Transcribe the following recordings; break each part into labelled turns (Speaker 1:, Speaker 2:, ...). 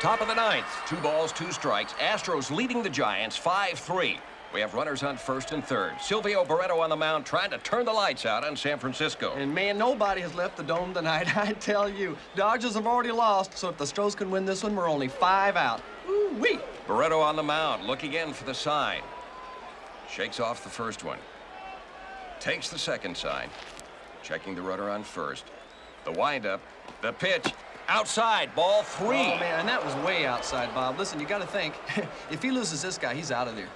Speaker 1: Top of the ninth, two balls, two strikes. Astros leading the Giants 5-3. We have runners on first and third. Silvio Barreto on the mound trying to turn the lights out on San Francisco.
Speaker 2: And man, nobody has left the dome tonight, I tell you. Dodgers have already lost, so if the Stros can win this one, we're only five out. Ooh-wee!
Speaker 1: Barreto on the mound, looking in for the sign. Shakes off the first one. Takes the second sign. Checking the runner on first. The windup, the pitch, outside, ball three.
Speaker 2: Oh, man, and that was way outside, Bob. Listen, you got to think, if he loses this guy, he's out of there.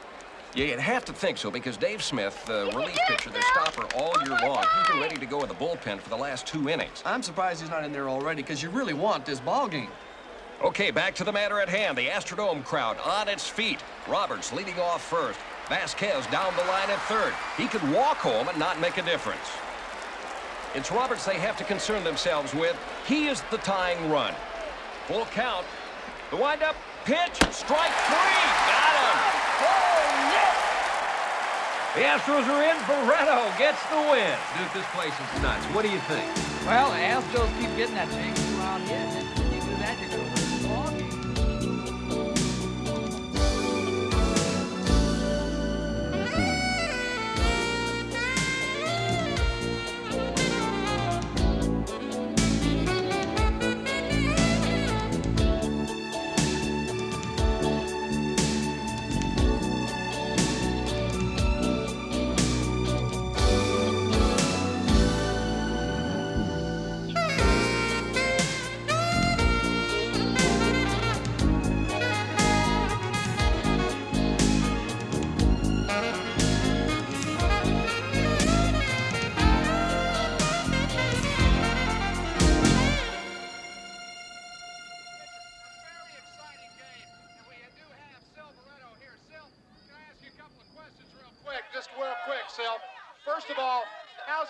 Speaker 1: Yeah, you'd have to think so because Dave Smith, the relief pitcher, the stopper all year long, he's been ready to go in the bullpen for the last two innings.
Speaker 2: I'm surprised he's not in there already because you really want this ball game.
Speaker 1: Okay, back to the matter at hand. The Astrodome crowd on its feet. Roberts leading off first. Vasquez down the line at third. He could walk home and not make a difference. It's Roberts they have to concern themselves with. He is the tying run. Full count. The windup, pitch, strike three. Got him. Oh, yes. The Astros are in. Barreto gets the win.
Speaker 3: Duke, this place is nuts. What do you think?
Speaker 4: Well, the Astros keep getting that big two-out hit,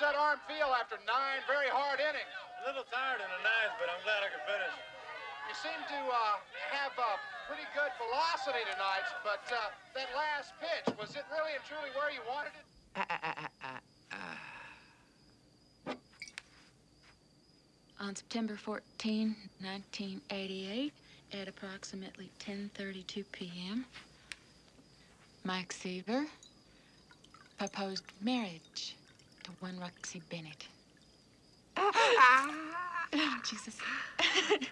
Speaker 5: how's that arm feel after nine very hard innings?
Speaker 6: A little tired in the ninth, but I'm glad I could finish.
Speaker 5: You seem to uh, have uh, pretty good velocity tonight, but uh, that last pitch, was it really and truly where you wanted it?
Speaker 7: On September 14, 1988, at approximately 10:32 p.m., Mike Seaver proposed marriage to one Roxy Bennett. Oh, Jesus.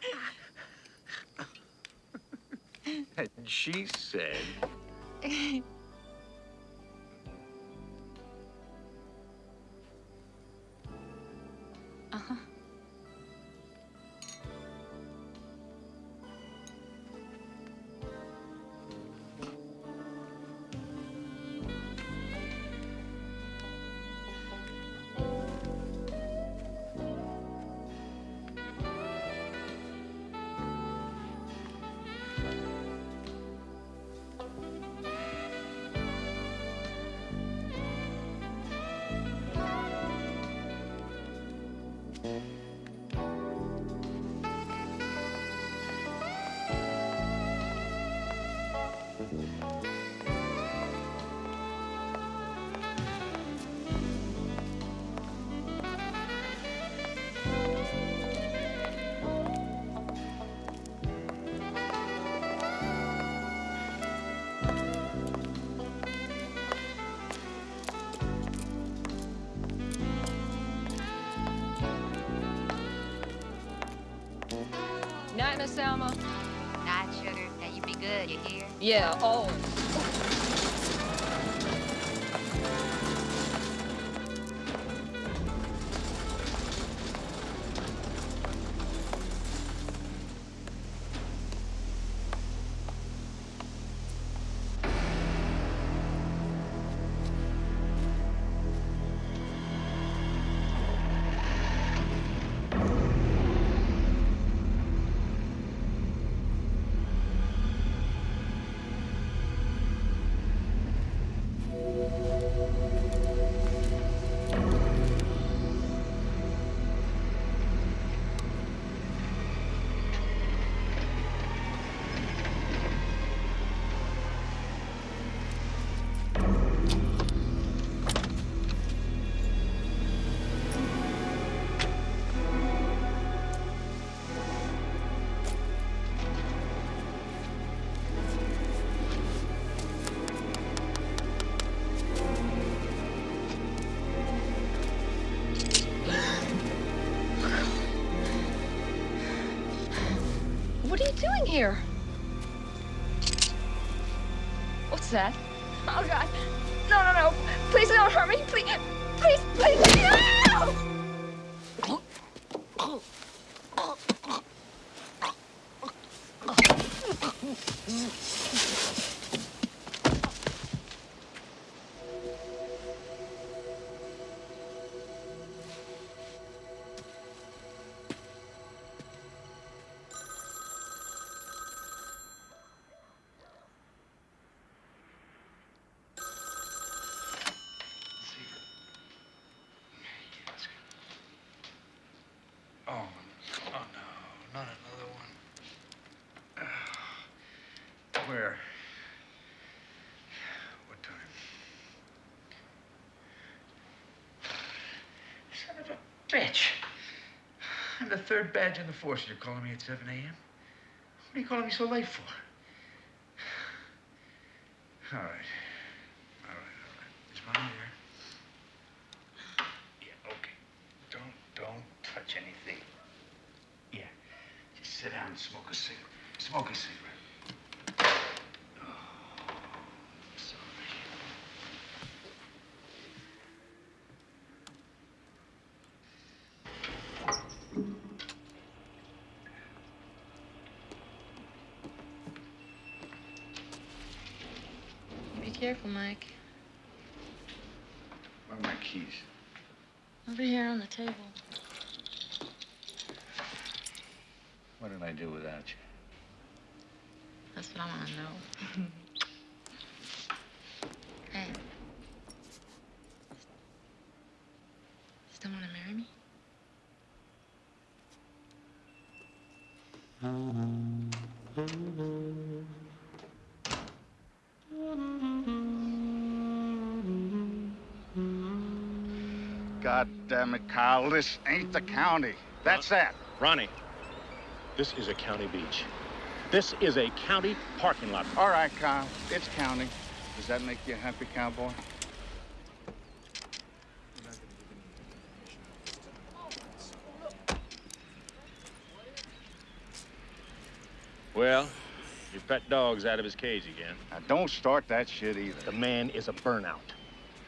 Speaker 3: And she said,
Speaker 8: Yeah, oh.
Speaker 9: Doing here?
Speaker 10: Third badge in the force. You're calling me at 7 a.m.? What are you calling me so late for? All right. All right, all right. Is mom here? Yeah, okay. Don't, don't touch anything. Yeah. Just sit down and smoke a cigarette. Smoke a cigarette. Oh, sorry.
Speaker 7: Be careful, Mike.
Speaker 10: Where are my keys?
Speaker 7: Over here on the table.
Speaker 10: What did I do without you?
Speaker 7: That's what I want to know. hey. Still want to marry me?
Speaker 11: God damn it, Kyle. This ain't the county. That's that.
Speaker 12: Ronnie, this is a county beach. This is a county parking lot.
Speaker 11: All right, Kyle. It's county. Does that make you a happy cowboy?
Speaker 12: Well, your pet dog's out of his cage again.
Speaker 11: Now, don't start that shit either.
Speaker 12: The man is a burnout.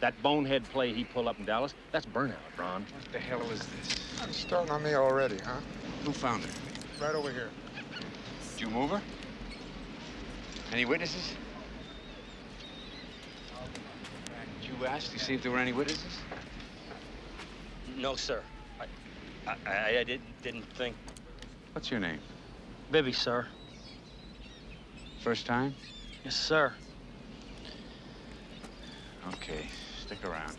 Speaker 12: That bonehead play he pulled up in Dallas, that's burnout, Ron.
Speaker 10: What the hell is this?
Speaker 5: It's starting on me already, huh?
Speaker 10: Who found her?
Speaker 5: Right over here.
Speaker 10: Did you move her? Any witnesses? Did you ask to see if there were any witnesses?
Speaker 13: No, sir. I, I, I, I didn't, didn't think.
Speaker 10: What's your name?
Speaker 13: Bibby, sir.
Speaker 10: First time?
Speaker 13: Yes, sir.
Speaker 10: Okay, stick around.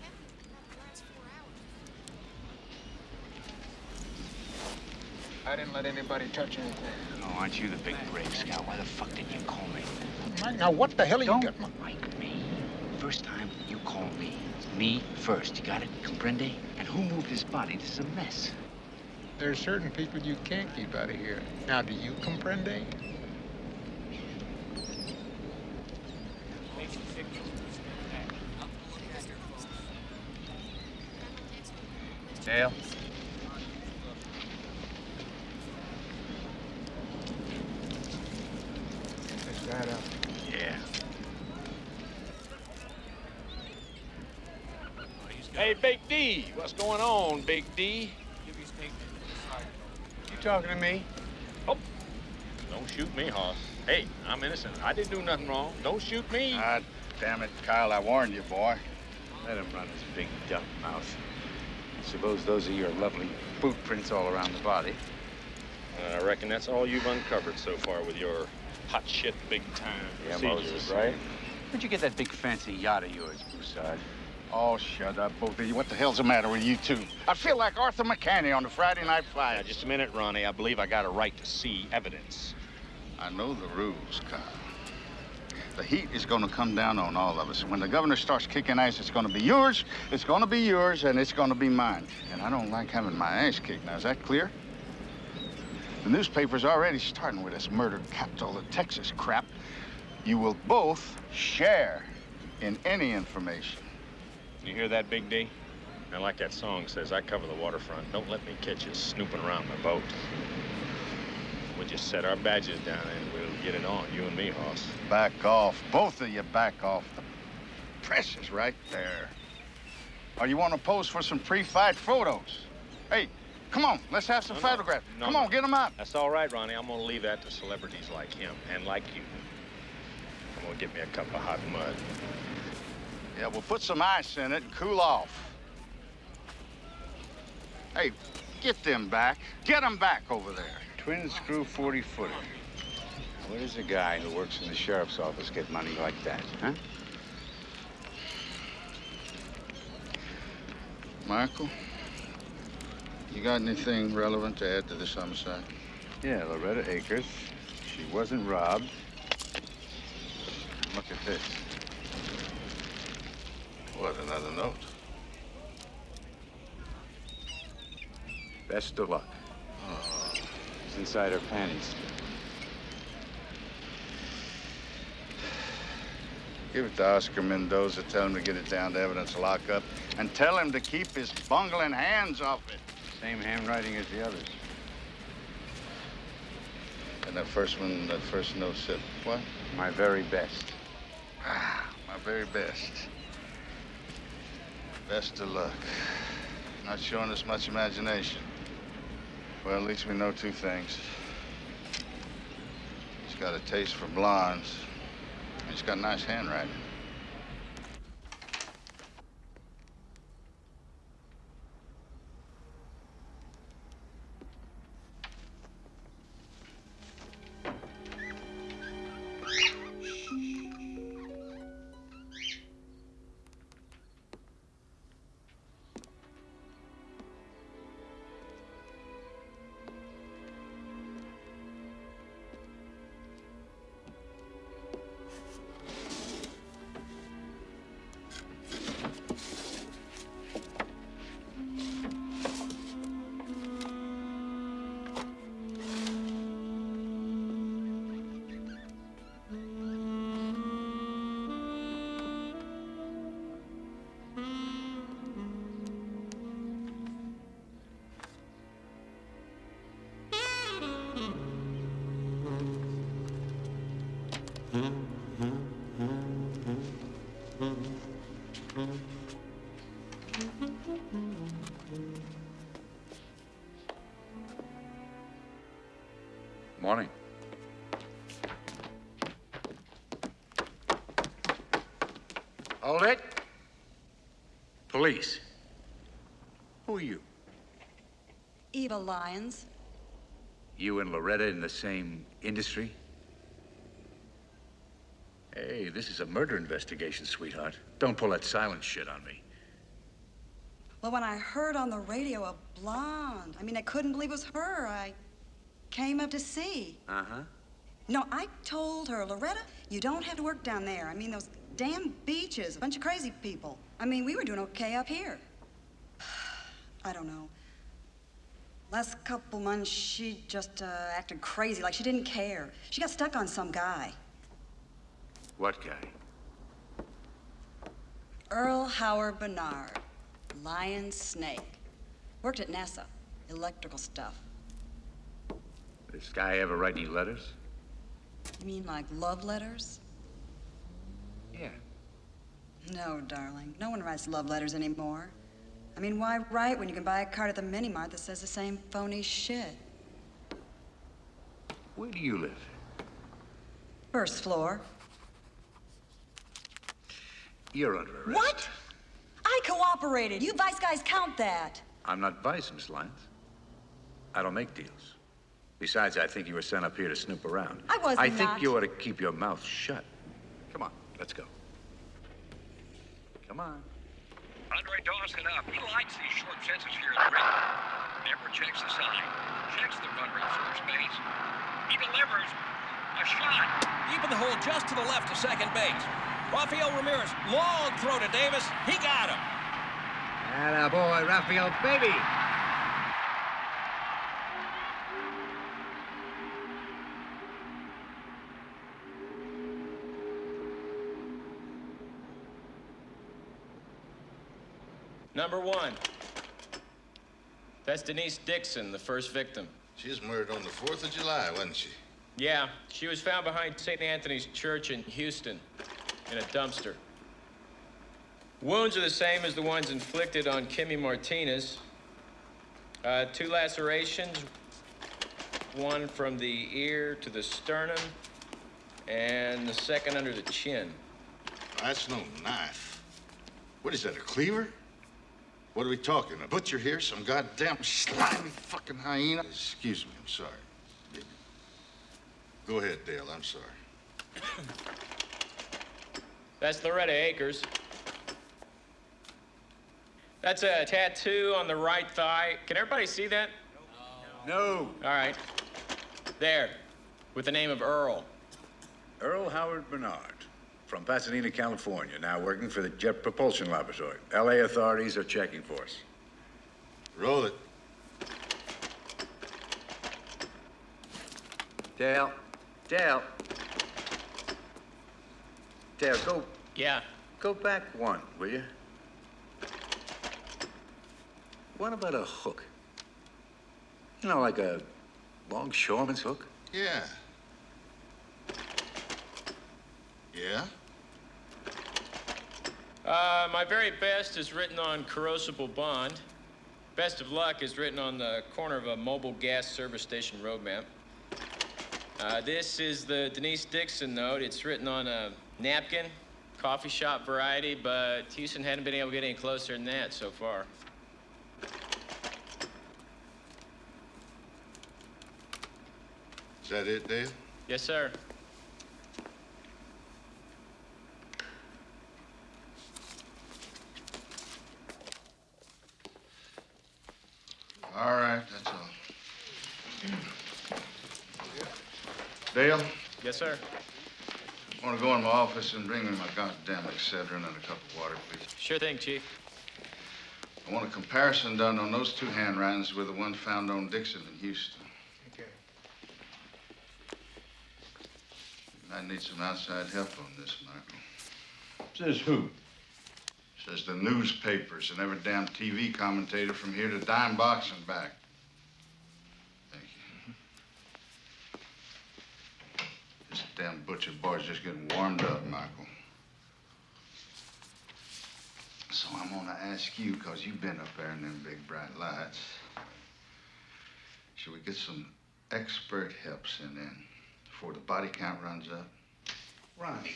Speaker 5: I didn't let anybody touch anything.
Speaker 10: Oh, aren't you the big brave scout? Why the fuck did you call me?
Speaker 5: Mike, now what the hell are you
Speaker 10: Don't
Speaker 5: getting?
Speaker 10: like me. First time you call me. Me first. You got it? Comprende? And who moved his body? This is a mess.
Speaker 5: There are certain people you can't keep out of here. Now, do you comprende?
Speaker 10: Dale?
Speaker 5: Is that up?
Speaker 10: Yeah.
Speaker 12: Hey, Big D, what's going on, Big D?
Speaker 10: You talking to me?
Speaker 12: Oh, don't shoot me, Hoss. Hey, I'm innocent. I didn't do nothing wrong. Don't shoot me.
Speaker 11: God damn it, Kyle. I warned you, boy.
Speaker 10: Let him run his big dumb mouth. I Suppose those are your lovely boot prints all around the body.
Speaker 12: Uh, I reckon that's all you've uncovered so far with your hot shit big time
Speaker 10: Yeah,
Speaker 12: procedures,
Speaker 10: Moses.
Speaker 12: right?
Speaker 10: Where'd you get that big fancy yacht of yours, Broussard?
Speaker 11: Oh, shut up, both of you. What the hell's the matter with you two? I feel like Arthur McCanny on the Friday Night
Speaker 12: Now, just a minute, Ronnie. I believe I got a right to see evidence.
Speaker 11: I know the rules, Kyle. The heat is going to come down on all of us. When the governor starts kicking ass, it's going to be yours, it's going to be yours, and it's going to be mine. And I don't like having my ass kicked. Now, is that clear? The newspaper's already starting with this murder capital of Texas crap. You will both share in any information.
Speaker 12: You hear that, Big D? And like that song says, I cover the waterfront. Don't let me catch you snooping around my boat. We'll just set our badges down and we'll get it on, you and me, Hoss.
Speaker 11: Back off. Both of you back off. The press is right there. Or you want to pose for some pre-fight photos? Hey, come on. Let's have some
Speaker 12: No, no.
Speaker 11: photographs.
Speaker 12: No,
Speaker 11: come
Speaker 12: no.
Speaker 11: on, get them out.
Speaker 12: That's all right, Ronnie. I'm gonna leave that to celebrities like him and like you. I'm gonna get me a cup of hot mud.
Speaker 11: Yeah, we'll put some ice in it and cool off. Hey, get them back. Get them back over there.
Speaker 10: Twin screw 40 footer. Where does a guy who works in the sheriff's office get money like that, huh?
Speaker 11: Michael, you got anything relevant to add to this homicide?
Speaker 10: Yeah, Loretta Akers. She wasn't robbed. Look at this.
Speaker 11: What, another note?
Speaker 10: Best of luck. It's inside her panties.
Speaker 11: Give it to Oscar Mendoza. Tell him to get it down to evidence lockup. And tell him to keep his bungling hands off it.
Speaker 10: Same handwriting as the others.
Speaker 11: And that first one, that first note said, what?
Speaker 10: My very best.
Speaker 11: Ah, my very best. Best of luck. Not showing us much imagination. Well, at least we know two things. He's got a taste for blondes. He's got nice handwriting.
Speaker 14: Eva Lyons.
Speaker 10: You and Loretta in the same industry? Hey, this is a murder investigation, sweetheart. Don't pull that silent shit on me.
Speaker 14: Well, when I heard on the radio a blonde, I mean, I couldn't believe it was her. I came up to see.
Speaker 10: Uh-huh.
Speaker 14: No, I told her, Loretta, you don't have to work down there. I mean, those damn beaches, a bunch of crazy people. I mean, we were doing okay up here. I don't know. Last couple months, she just uh, acted crazy, like she didn't care. She got stuck on some guy.
Speaker 10: What guy?
Speaker 14: Earl Howard Bernard, Lion Snake. Worked at NASA, electrical stuff.
Speaker 10: This guy ever write any letters?
Speaker 14: You mean like love letters?
Speaker 10: Yeah.
Speaker 14: No, darling. No one writes love letters anymore. I mean, why write when you can buy a card at the mini mart that says the same phony shit?
Speaker 10: Where do you live?
Speaker 14: First floor.
Speaker 10: You're under arrest.
Speaker 14: What? I cooperated. You vice guys count that.
Speaker 10: I'm not vice, Miss Lyons. I don't make deals. Besides, I think you were sent up here to snoop around.
Speaker 14: I wasn't.
Speaker 10: I think
Speaker 14: not.
Speaker 10: you ought to keep your mouth shut. Come on, let's go. Come on.
Speaker 1: Andre Dawson up. He likes these short fences here in the ring. Never checks the sign. Checks the runner at first base. He delivers a shot. Deep in the hole, just to the left of second base. Rafael Ramirez, long throw to Davis. He got him.
Speaker 15: Atta boy, Rafael, baby.
Speaker 16: Number one. That's Denise Dixon, the first victim.
Speaker 11: She was murdered on the 4th of July, wasn't she?
Speaker 16: Yeah, she was found behind St. Anthony's Church in Houston in a dumpster. Wounds are the same as the ones inflicted on Kimmy Martinez. Uh, two lacerations, one from the ear to the sternum, and the second under the chin.
Speaker 11: That's no knife. What is that, a cleaver? What are we talking? A butcher here? Some goddamn slimy fucking hyena? Excuse me, I'm sorry. Go ahead, Dale, I'm sorry.
Speaker 16: That's Loretta Akers. That's a tattoo on the right thigh. Can everybody see that?
Speaker 17: No.
Speaker 16: All right. There, with the name of Earl.
Speaker 17: Earl Howard Bernard, from Pasadena, California, now working for the Jet Propulsion Laboratory. L.A. authorities are checking for us.
Speaker 11: Roll it.
Speaker 17: Dale. Dale. Dale, go.
Speaker 16: Yeah.
Speaker 17: Go back one, will you? What about a hook? You know, like a longshoreman's hook?
Speaker 11: Yeah. Yeah?
Speaker 16: Uh, my very best is written on corrasable bond. Best of luck is written on the corner of a mobile gas service station road map. Uh, this is the Denise Dixon note. It's written on a napkin, coffee shop variety, but Houston hadn't been able to get any closer than that so far.
Speaker 11: Is that it, Dale?
Speaker 16: Yes, sir.
Speaker 11: All right, that's all. Dale,
Speaker 16: Yes, sir.
Speaker 11: I want to go in my office and bring me my goddamn Excedrin and a cup of water, please.
Speaker 16: Sure thing, Chief.
Speaker 11: I want a comparison done on those two handwritings with the one found on Dixon in Houston.
Speaker 18: Okay.
Speaker 11: I need some outside help on this, Michael.
Speaker 17: Says who?
Speaker 11: Says the newspapers and every damn TV commentator from here to dime box and back. Thank you. This damn butcher boy's just getting warmed up, Michael. So I'm gonna ask you, because you've been up there in them big bright lights. Should we get some expert help sent in before the body count runs up?
Speaker 17: Ronnie,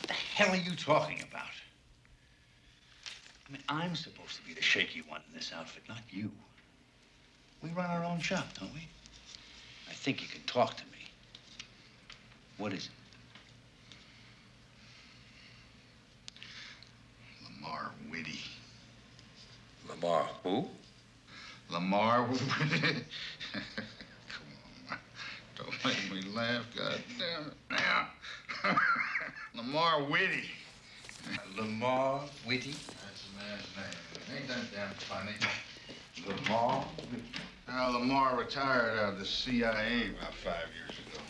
Speaker 17: what the hell are you talking about? I mean, I'm supposed to be the shaky one in this outfit, not you. We run our own shop, don't we? I think you can talk to me. What is it?
Speaker 11: Lamar Whitty.
Speaker 17: Lamar who?
Speaker 11: Lamar Whitty. Come on. Don't make me laugh, God damn it. Now. Lamar Whitty.
Speaker 17: Lamar Whitty?
Speaker 11: Man's name. Ain't that damn funny? Lamar. Now, Lamar retired out of the CIA about five years ago.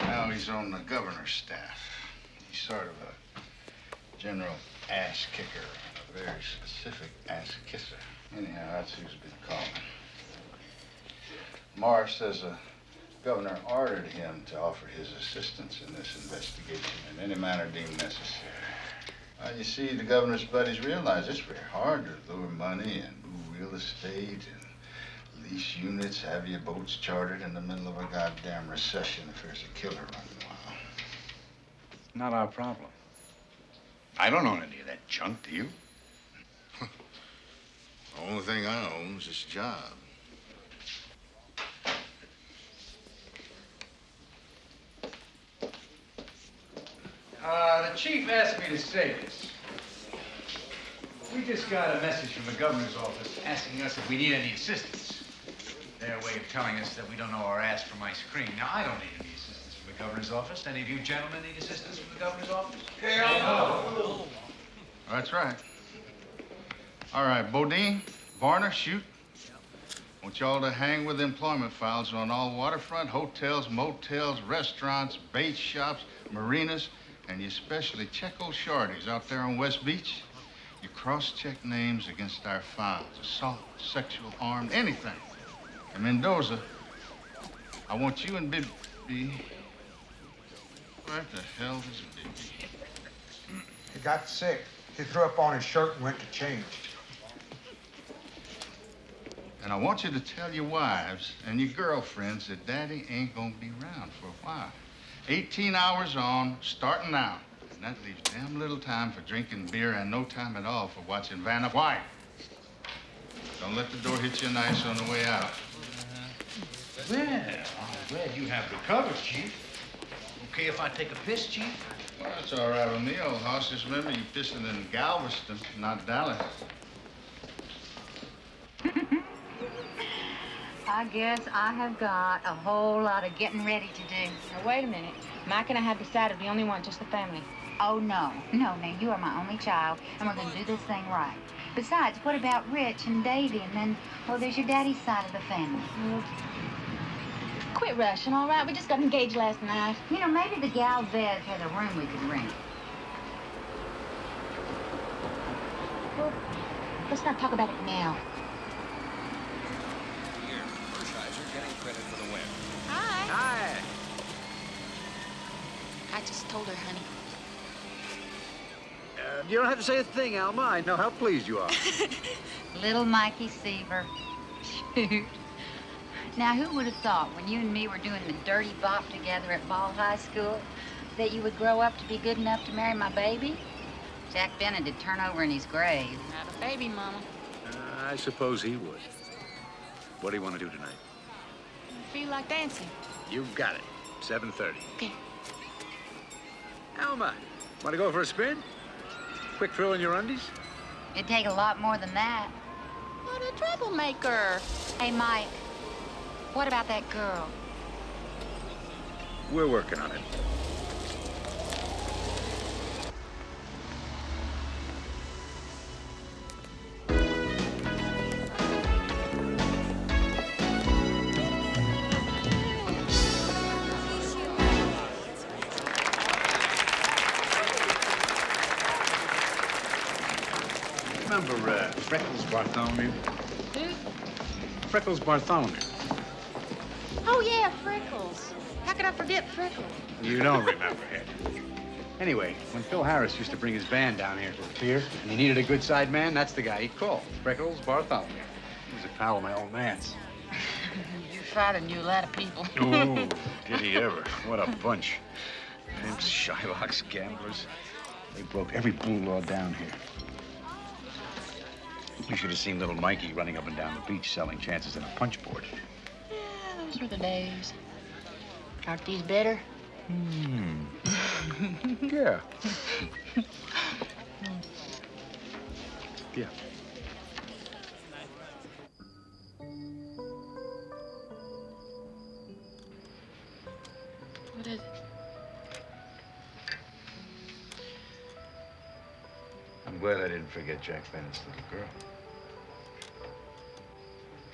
Speaker 11: Now he's on the governor's staff. He's sort of a general ass kicker, a very specific ass kisser. Anyhow, that's who's been calling. Marr says the governor ordered him to offer his assistance in this investigation in any manner deemed necessary. Well, you see, the governor's buddies realize it's very hard to lure money and move real estate and lease units, have your boats chartered in the middle of a goddamn recession if there's a killer running wild.
Speaker 17: Not our problem. I don't own any of that junk, do you?
Speaker 11: The only thing I own is this job.
Speaker 19: Uh, the chief asked me to say this. We just got a message from the governor's office asking us if we need any assistance. Their way of telling us that we don't know our ass from ice cream. Now, I don't need any assistance from the governor's office. Any of you gentlemen need assistance from the governor's office?
Speaker 11: Hell That's right. All right, Bodine, Varner, shoot. Want y'all to hang with employment files on all waterfront hotels, motels, restaurants, bait shops, marinas, and you especially check old shorties out there on West Beach. You cross-check names against our files. Assault, sexual, armed, anything. And Mendoza, I want you and Bibby. Where the hell is Bibby?
Speaker 5: He got sick. He threw up on his shirt and went to change.
Speaker 11: And I want you to tell your wives and your girlfriends that Daddy ain't gonna be around for a while. 18 hours on, starting now. And that leaves damn little time for drinking beer and no time at all for watching Vanna White. Don't let the door hit you nice on the way out.
Speaker 20: Well, I'm glad you have recovered, Chief. Okay if I take a piss, Chief?
Speaker 11: Well, that's all right with me, old hoss. Just remember you pissing in Galveston, not Dallas.
Speaker 3: I guess I have got a whole lot of getting ready to do.
Speaker 21: Now, wait a minute. Mike and I have decided we only want just the family.
Speaker 3: Oh, no. No, now, you are my only child, and we're going to do this thing right. Besides, what about Rich and Davy? And then, well, there's your daddy's side of the family.
Speaker 21: Quit rushing, all right? We just got engaged last night.
Speaker 3: You know, maybe the Galvez had a room we could rent.
Speaker 21: Well, let's not talk about it now.
Speaker 1: Here, Hershiser getting credit for the win.
Speaker 21: Hi.
Speaker 10: Hi.
Speaker 21: I just told her, honey.
Speaker 10: Uh, you don't have to say a thing, Alma. I know how pleased you are.
Speaker 3: Little Mikey Seaver. Shoot. Now, who would have thought when you and me were doing the dirty bop together at Ball High School that you would grow up to be good enough to marry my baby? Jack Bennett would turn over in his grave.
Speaker 21: Not a baby, Mama.
Speaker 10: Uh, I suppose he would. What do you want to do tonight?
Speaker 21: Feel like dancing.
Speaker 10: You got it. 7.30.
Speaker 21: Okay.
Speaker 10: Alma, want to go for a spin? Quick throw in your undies?
Speaker 3: It'd take a lot more than that.
Speaker 21: What a troublemaker.
Speaker 3: Hey, Mike, what about that girl?
Speaker 10: We're working on it. Freckles Bartholomew?
Speaker 21: Who?
Speaker 10: Freckles Bartholomew.
Speaker 21: Oh, yeah, Freckles. How could I forget Freckles?
Speaker 10: You don't remember him. Anyway, when Phil Harris used to bring his band down here to the pier, and he needed a good side man, that's the guy he called, Freckles Bartholomew. He was a pal of my old man's.
Speaker 21: Your father knew a lot of people.
Speaker 10: Oh, did he ever? What a bunch. Pimps, Shylocks, gamblers. They broke every blue law down here. You should have seen little Mikey running up and down the beach selling chances in a punch board.
Speaker 21: Yeah, those were the days. Aren't these better?
Speaker 10: Hmm. yeah. yeah.
Speaker 21: What is it?
Speaker 10: I'm glad I didn't forget Jack Bennett's little girl.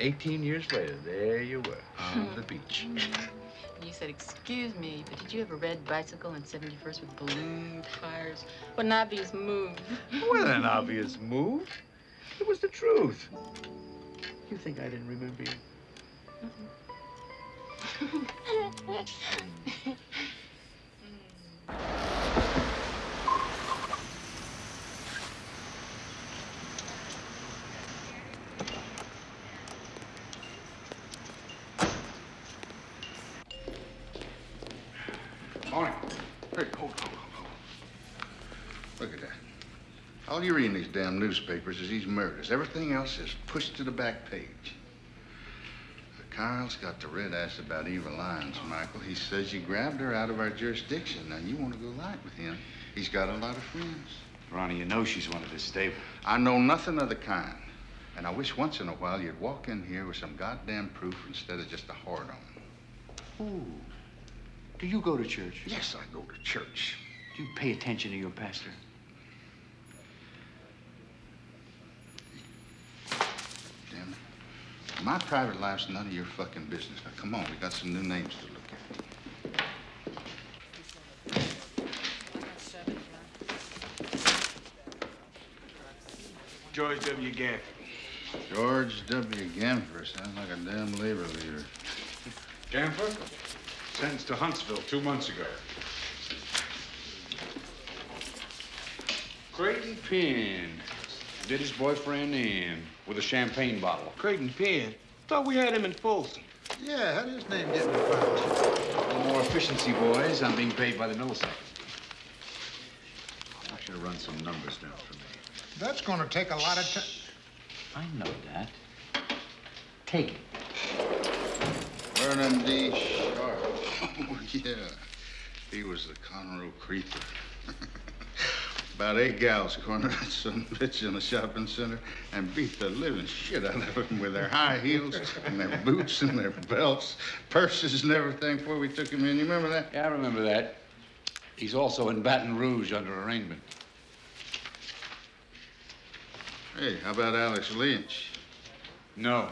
Speaker 10: 18 years later, there you were, on hmm. the beach.
Speaker 21: You said, excuse me, but did you have a red bicycle in 71st with balloon tires? What an obvious move.
Speaker 10: what an obvious move. It was the truth. You think I didn't remember you?
Speaker 11: Morning. Hey, hold, hold, hold, hold. Look at that. All you read in these damn newspapers is these murders. Everything else is pushed to the back page. Carl's got the red ass about Eva Lyons, Michael. He says you grabbed her out of our jurisdiction. Now, you want to go light with him. He's got a lot of friends.
Speaker 10: Ronnie, you know she's one of his stable.
Speaker 11: I know nothing of the kind. And I wish once in a while you'd walk in here with some goddamn proof instead of just a hard on.
Speaker 10: Ooh. Do you go to church?
Speaker 11: Yes, I go to church.
Speaker 10: Do you pay attention to your pastor?
Speaker 11: Damn it. My private life's none of your fucking business. Now, come on, we got some new names to look at.
Speaker 5: George W. Gaffney.
Speaker 11: George W. Gamfer sounds like a damn labor leader.
Speaker 10: Gamfer? Sentenced to Huntsville two months ago. Creighton Penn did his boyfriend in with a champagne bottle.
Speaker 18: Creighton Penn. Thought we had him in Folsom. Yeah, how did his name get in the file?
Speaker 10: No more efficiency, boys. I'm being paid by the millisecond. I should have run some numbers down for me.
Speaker 18: That's gonna take a lot of time.
Speaker 10: I know that. Take it.
Speaker 11: Vernon D. Sharp. Oh, yeah. He was the Conroe Creeper. About eight gals cornered some bitch in a shopping center and beat the living shit out of them with their high heels and their boots and their belts, purses and everything before we took him in. You remember that?
Speaker 10: Yeah, I remember that. He's also in Baton Rouge under arraignment.
Speaker 11: Hey, how about Alex Lynch?
Speaker 10: No.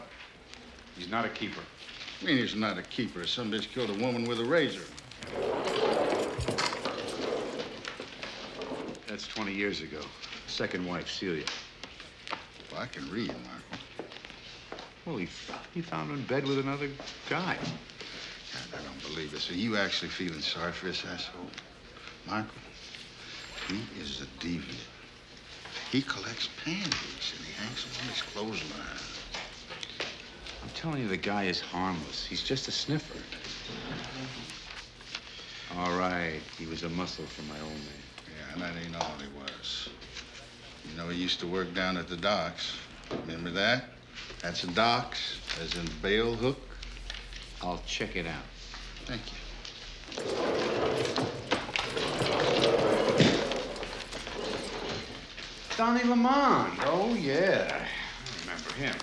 Speaker 10: He's not a keeper.
Speaker 11: I mean, he's not a keeper. Some bitch killed a woman with a razor.
Speaker 10: That's 20 years ago. Second wife, Celia.
Speaker 11: Well, I can read, Marco.
Speaker 10: Well, he, he found her in bed with another guy.
Speaker 11: God, I don't believe this. Are you actually feeling sorry for this asshole? Michael, he is a deviant. He collects panties and he hangs them on his clothesline.
Speaker 10: I'm telling you, the guy is harmless. He's just a sniffer. All right, he was a muscle for my old man.
Speaker 11: And that ain't all he was. You know, he used to work down at the docks. Remember that? That's the docks, as in bail hook.
Speaker 10: I'll check it out.
Speaker 11: Thank you.
Speaker 10: Donnie Lamond. Oh, yeah. I remember him.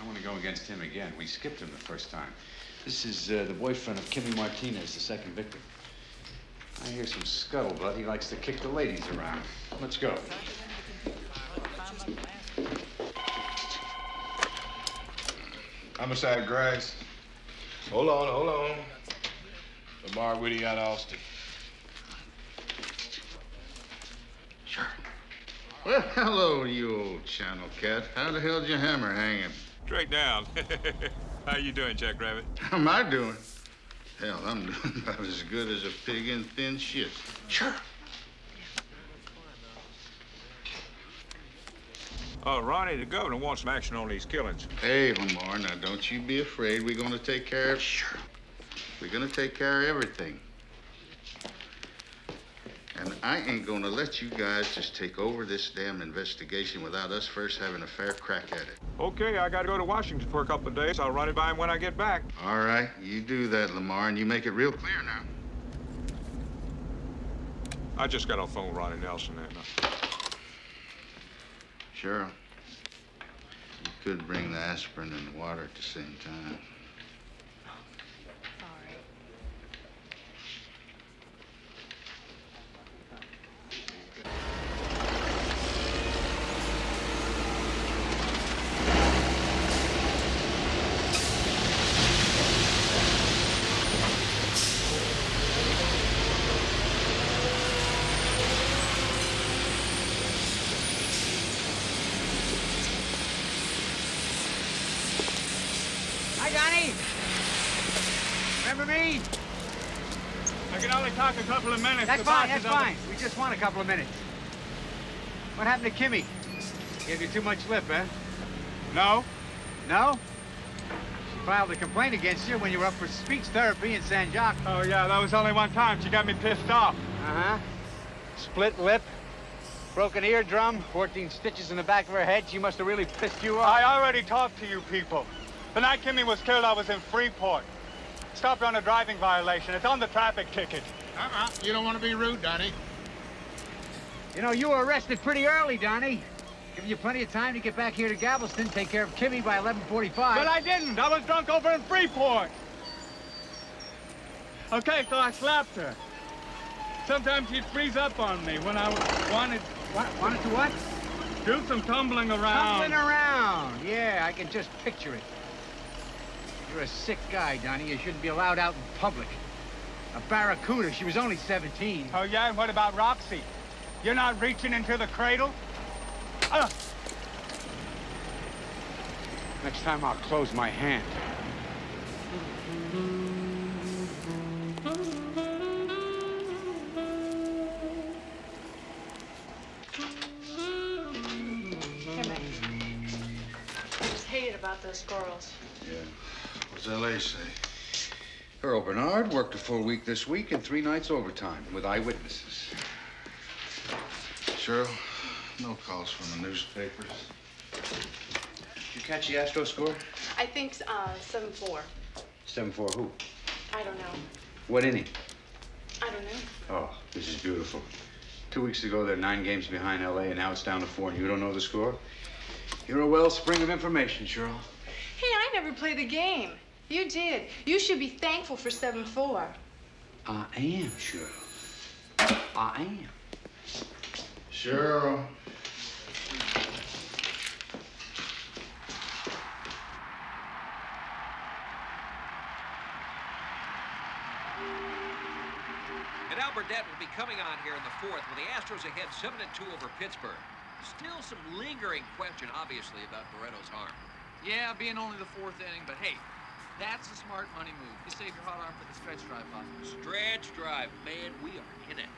Speaker 10: I want to go against him again. We skipped him the first time. This is uh, the boyfriend of Kimmy Martinez, the second victim. I hear some scuttlebutt. He likes to kick the ladies around. Let's go.
Speaker 22: Homicide Grass. Hold on, hold on. Lamar Whitty out of Austin. Sure.
Speaker 11: Well, hello, you old channel cat. How the hell's your hammer hanging?
Speaker 23: Straight down. How you doing, Jack Rabbit?
Speaker 11: How am I doing? Hell, I'm doing about as good as a pig in thin shit. Sure.
Speaker 23: Oh, Ronnie, the governor wants some action on these killings.
Speaker 11: Hey, Lamar, now don't you be afraid. We're gonna take care of. Sure. We're gonna take care of everything. And I ain't gonna let you guys just take over this damn investigation without us first having a fair crack at it.
Speaker 23: Okay, I gotta go to Washington for a couple of days. I'll run it by him when I get back.
Speaker 11: All right, you do that, Lamar, and you make it real clear now.
Speaker 23: I just got on phone with Ronnie Nelson and uh,
Speaker 11: Cheryl, you could bring the aspirin and the water at the same time.
Speaker 19: Hi, Johnny. Remember me?
Speaker 23: I can only talk a couple of minutes.
Speaker 19: That's fine, that's
Speaker 23: is on the-
Speaker 19: fine. We just want a couple of minutes. What happened to Kimmy? Gave you too much lip, eh?
Speaker 23: No.
Speaker 19: No? She filed a complaint against you when you were up for speech therapy in San Jacques.
Speaker 23: Oh, yeah, that was only one time. She got me pissed off.
Speaker 19: Uh-huh. Split lip, broken eardrum, 14 stitches in the back of her head. She must have really pissed you off.
Speaker 23: I already talked to you people. The night Kimmy was killed, I was in Freeport. Stopped on a driving violation. It's on the traffic ticket.
Speaker 18: Uh-uh. You don't want to be rude, Donnie.
Speaker 19: You know, you were arrested pretty early, Donnie. Giving you plenty of time to get back here to Galveston, take care of Kimmy by 1145.
Speaker 23: But I didn't. I was drunk over in Freeport. Okay, so I slapped her. Sometimes she'd freeze up on me when I wanted...
Speaker 19: What, wanted to what?
Speaker 23: Do some tumbling around.
Speaker 19: Tumbling around. Yeah, I can just picture it. You're a sick guy, Donnie. You shouldn't be allowed out in public. A barracuda. She was only 17.
Speaker 23: Oh, yeah? And what about Roxy? You're not reaching into the cradle? Uh.
Speaker 24: Next time I'll close my hand.
Speaker 25: Here, Mac. I just hated about those squirrels.
Speaker 10: Yeah. What's L.A. say? Earl Bernard worked a full week this week and three nights overtime with eyewitnesses. Cheryl, no calls from the newspapers. Did you catch the Astro score?
Speaker 25: I think uh, 7-4.
Speaker 10: Seven four who?
Speaker 25: I don't know.
Speaker 10: What inning?
Speaker 25: I don't know.
Speaker 10: Oh, this is beautiful. Two weeks ago, they're nine games behind L.A., and now it's down to four, and you don't know the score? You're a wellspring of information, Cheryl.
Speaker 25: Hey, I never play the game. You did. You should be thankful for 7-4.
Speaker 10: I am, Cheryl. I am.
Speaker 11: Cheryl.
Speaker 1: And Al Burdette will be coming on here in the fourth with the Astros ahead 7-2 over Pittsburgh. Still some lingering question, obviously, about Barreto's arm.
Speaker 4: Yeah, being only the fourth inning, but hey, that's a smart money move. You save your hot arm for the stretch drive, Bob.
Speaker 1: Stretch drive. Man, we are in it.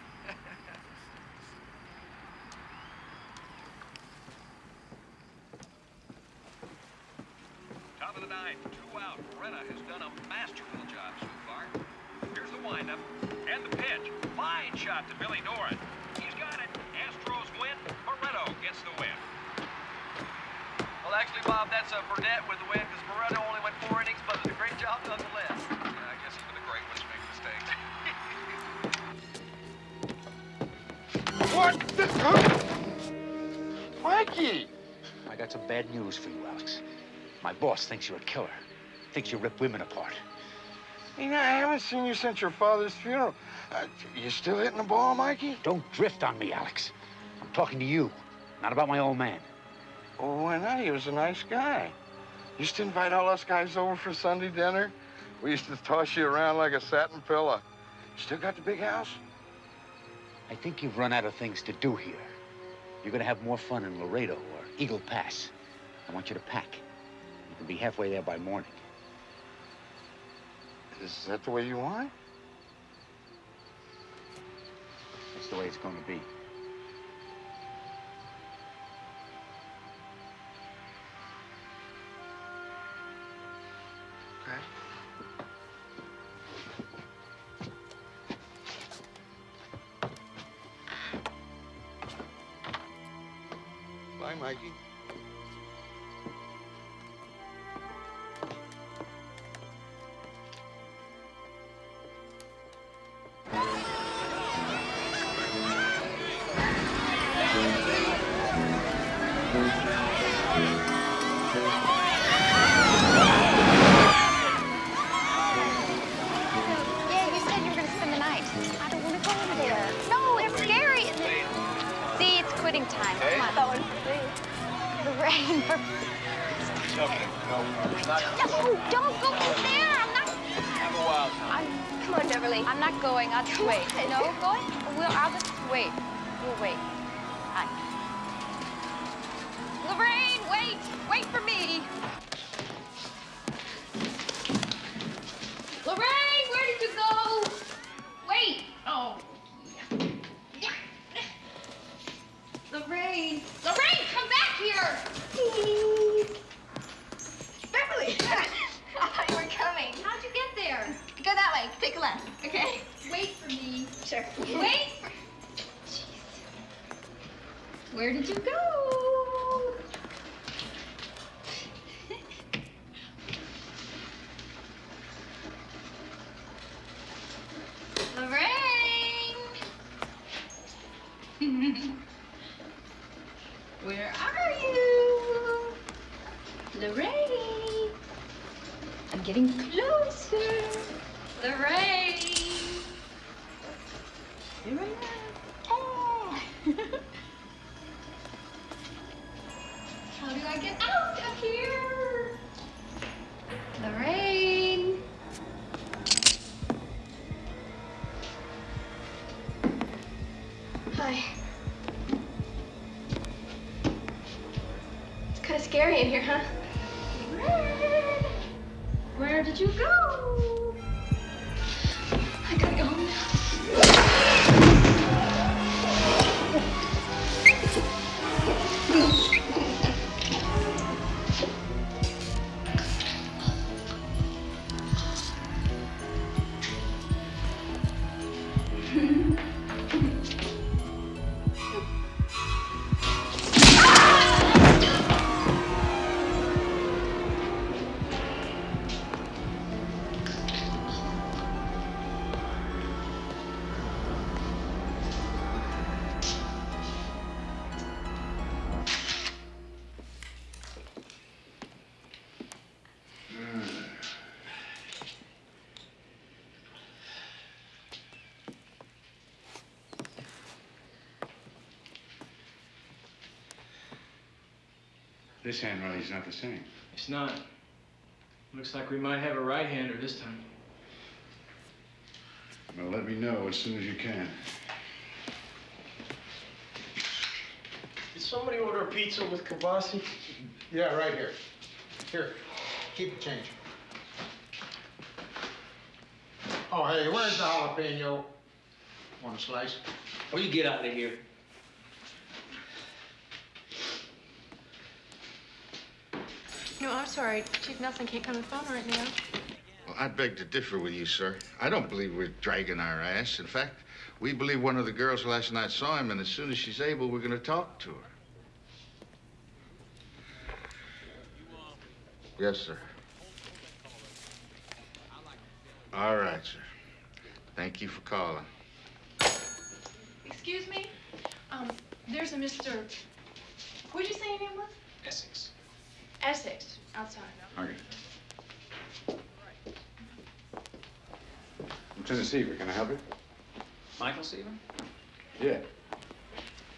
Speaker 1: Top of the ninth, two out. Barreto has done a masterful job so far. Here's the windup and the pitch. Fine shot to Billy Doran. He's got it. Astros win. Barreto gets the win.
Speaker 2: Well, actually, Bob, that's a Burdette with the win because Barreto only went four innings, but did a great job nonetheless.
Speaker 1: Yeah, I guess even the great ones make mistakes.
Speaker 18: What? This, huh? Mikey!
Speaker 24: I got some bad news for you, Alex. My boss thinks you're a killer. Thinks you rip women apart.
Speaker 18: You know, I haven't seen you since your father's funeral. Uh, you still hitting the ball, Mikey?
Speaker 24: Don't drift on me, Alex. I'm talking to you, not about my old man.
Speaker 18: Oh, why not? He was a nice guy. Used to invite all us guys over for Sunday dinner. We used to toss you around like a satin pillow. Still got the big house?
Speaker 24: I think you've run out of things to do here. You're gonna have more fun in Laredo or Eagle Pass. I want you to pack. You can be halfway there by morning.
Speaker 18: Is that the way you want?
Speaker 24: That's the way it's gonna be.
Speaker 26: Scary in here, huh? Fred! Where did you go? I gotta go home now.
Speaker 10: This handwriting's not the same.
Speaker 16: It's not. Looks like we might have a right-hander this time.
Speaker 10: Well, let me know as soon as you can.
Speaker 27: Did somebody order a pizza with kielbasa?
Speaker 5: Yeah, right here. Here, keep the change. Oh, hey, where's the jalapeno? Want a slice?
Speaker 28: Will you get out of here?
Speaker 25: No, I'm sorry. Chief Nelson can't come to the phone right now.
Speaker 11: Well, I beg to differ with you, sir. I don't believe we're dragging our ass. In fact, we believe one of the girls last night saw him, and as soon as she's able, we're going to talk to her. Yes, sir. All right, sir. Thank you for calling.
Speaker 25: Excuse me? Um, there's a Mr. What'd you say your name was?
Speaker 10: Essex.
Speaker 25: Essex, outside.
Speaker 10: Okay. Lieutenant Seaver, can I help you?
Speaker 29: Michael Seaver?
Speaker 10: Yeah.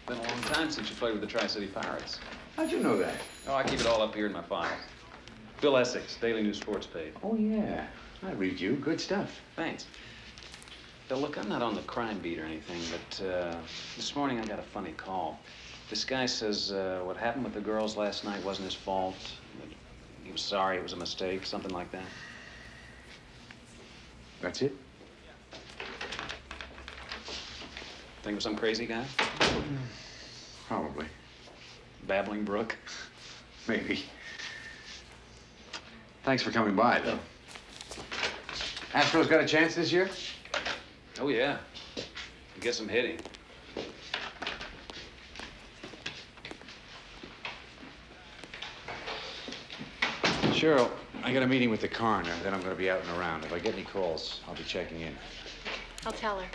Speaker 29: Been a long time since you played with the Tri-City Pirates.
Speaker 10: How'd you know that?
Speaker 29: Oh, I keep it all up here in my files. Bill Essex, Daily News Sports page.
Speaker 10: Oh, yeah. I read you. Good stuff.
Speaker 29: Thanks. Bill, look, I'm not on the crime beat or anything, but uh, this morning I got a funny call. This guy says uh, what happened with the girls last night wasn't his fault. He was sorry, it was a mistake, something like that.
Speaker 10: That's it?
Speaker 29: Think of some crazy guy?
Speaker 10: Probably.
Speaker 29: Babbling Brook?
Speaker 10: Maybe. Thanks for coming by, though. Astros got a chance this year?
Speaker 29: Oh, yeah. Get some hitting.
Speaker 10: Cheryl, I got a meeting with the coroner, then I'm going to be out and around. If I get any calls, I'll be checking in.
Speaker 25: I'll tell her.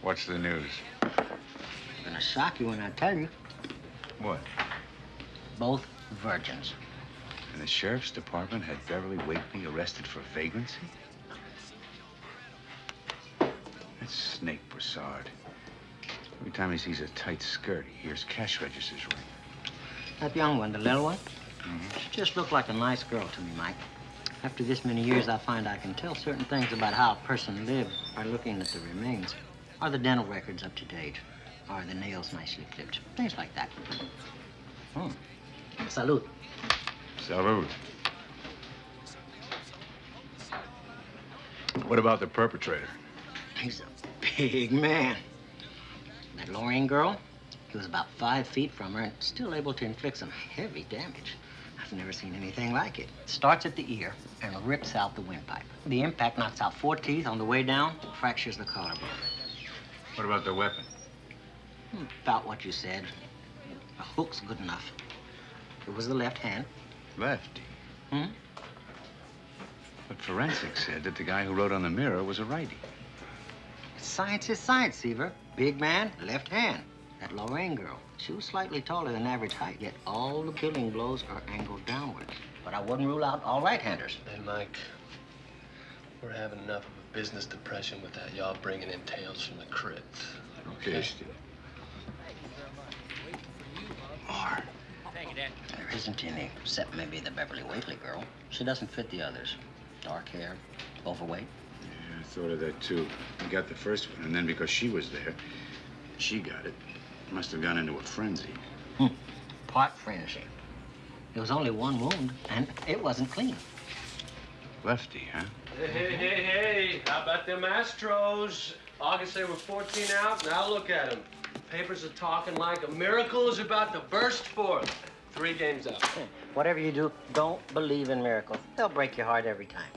Speaker 10: What's the news?
Speaker 30: Gonna shock you when I tell you.
Speaker 10: What?
Speaker 30: Both virgins.
Speaker 10: And the sheriff's department had Beverly Wakely arrested for vagrancy? That's Snake Broussard. Every time he sees a tight skirt, he hears cash registers ring.
Speaker 30: That young one, the little one, she just looked like a nice girl to me, Mike. After this many years, I find I can tell certain things about how a person lived by looking at the remains. Are the dental records up to date? Are the nails nicely clipped? Things like that. Hmm. Salute.
Speaker 10: Salud. What about the perpetrator?
Speaker 30: He's a big man. That Lorraine girl, he was about five feet from her and still able to inflict some heavy damage. I've never seen anything like it. Starts at the ear and rips out the windpipe. The impact knocks out four teeth on the way down, fractures the collarbone.
Speaker 10: What about the weapon?
Speaker 30: Hmm, About what you said. A hook's good enough. It was the left hand.
Speaker 10: Lefty.
Speaker 30: Hmm?
Speaker 10: But forensics said that the guy who wrote on the mirror was a righty.
Speaker 30: Science is science, Seaver. Big man, left hand. That Lorraine girl, she was slightly taller than average height, yet all the killing blows are angled downwards. But I wouldn't rule out all right-handers.
Speaker 31: Hey, Mike, we're having enough of a business depression with that y'all bringing in tales from the crypt.
Speaker 10: Okay, Steve.
Speaker 30: More. There isn't any, except maybe the Beverly Wakely girl. She doesn't fit the others. Dark hair, overweight.
Speaker 10: Yeah, I thought of that too. We got the first one, and then because she was there,
Speaker 25: She got it. Must have gone into a frenzy. Hmm.
Speaker 30: Part frenzy. There was only one wound, and it wasn't clean.
Speaker 25: Lefty, huh?
Speaker 31: Hey, hey, hey, hey. How about them Astros? August they were 14 out. Now look at them. Papers are talking like a miracle is about to burst forth. Three games up.
Speaker 30: Whatever you do, don't believe in miracles. They'll break your heart every time.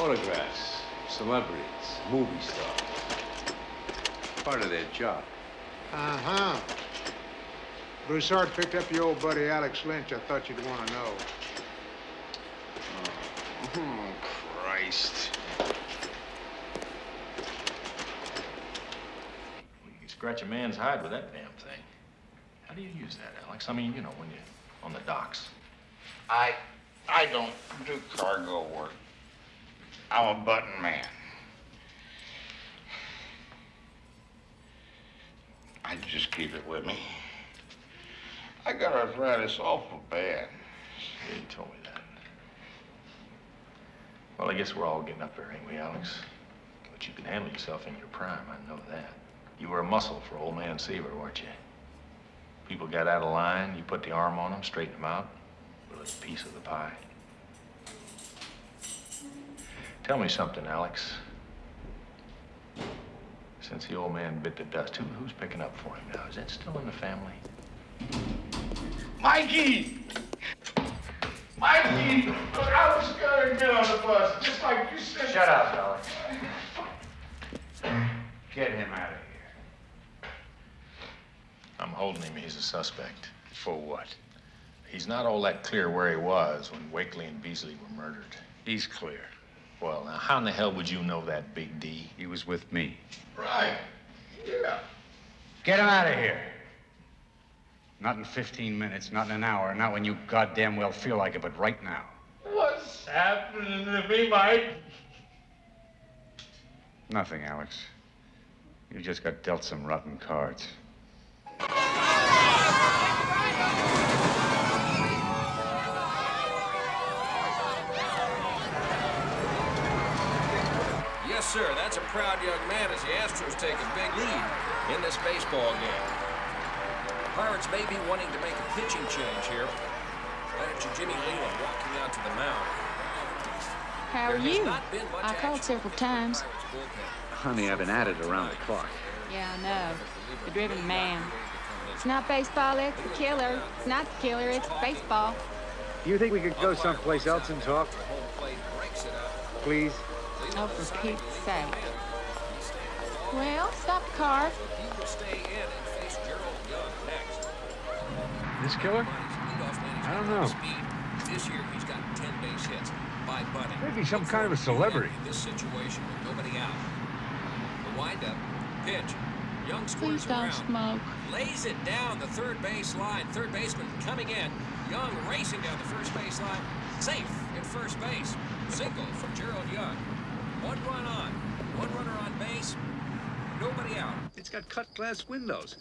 Speaker 10: Autographs, celebrities, movie stars. Part of their job.
Speaker 5: Uh-huh. Broussard picked up your old buddy Alex Lynch. I thought you'd want to know.
Speaker 10: Oh, Christ.
Speaker 12: You can scratch a man's hide with that damn thing. How do you use that, Alex? I mean, you know, when you're on the docks.
Speaker 11: I, I don't do cargo work. I'm a button man. I just keep it with me. I got arthritis awful bad.
Speaker 12: You told me that. Well, I guess we're all getting up there, ain't we, Alex? But you can handle yourself in your prime, I know that. You were a muscle for old man Seaver, weren't you? People got out of line, you put the arm on them, straightened them out, with a piece of the pie. Tell me something, Alex. Since the old man bit the dust, who, who's picking up for him now? Is that still in the family?
Speaker 11: Mikey! Mikey! Look, I was gonna get on the bus, just like you said.
Speaker 12: Shut up, Alex.
Speaker 11: Get him out of here.
Speaker 12: I'm holding him. He's a suspect.
Speaker 10: For what?
Speaker 12: He's not all that clear where he was when Wakely and Beasley were murdered.
Speaker 10: He's clear.
Speaker 12: Well, now, how in the hell would you know that, Big D?
Speaker 10: He was with me.
Speaker 11: Right. Yeah.
Speaker 19: Get him out of here. Not in 15 minutes, not in an hour, not when you goddamn well feel like it, but right now.
Speaker 11: What's happening to me, Mike?
Speaker 19: Nothing, Alex. You just got dealt some rotten cards.
Speaker 1: Sir. That's a proud young man as the Astros take a big lead in this baseball game. The Pirates may be wanting to make a pitching change here. Manager Jimmy Leyland walking out to the mound.
Speaker 7: How are you?
Speaker 1: not been much
Speaker 7: I called several times.
Speaker 32: Honey, I've been at it around the clock.
Speaker 7: Yeah, I know. The driven man. It's not baseball, it's the killer. It's not the killer, it's baseball.
Speaker 19: Do you think we could go someplace else and talk? Please?
Speaker 7: Oh, for Pete's sake. Well, stop the car.
Speaker 1: He will stay in and face Gerald Young next.
Speaker 19: This killer? I don't know.
Speaker 1: This year he's got 10 base hits by bunting.
Speaker 19: Maybe some kind of a celebrity.
Speaker 1: In this situation with nobody out. The windup, pitch. Young
Speaker 7: Please
Speaker 1: squares
Speaker 7: don't
Speaker 1: around.
Speaker 7: smoke.
Speaker 1: Lays it down the third base line. Third baseman coming in. Young racing down the first base line. Safe at first base. Single for Gerald Young. One run on. One runner on base. Nobody out.
Speaker 10: It's got cut glass windows.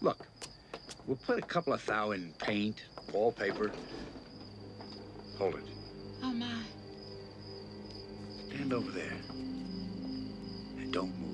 Speaker 10: Look, we'll put a couple of thou in paint, wallpaper. Hold it.
Speaker 7: Oh, my.
Speaker 10: Stand over there. And don't move.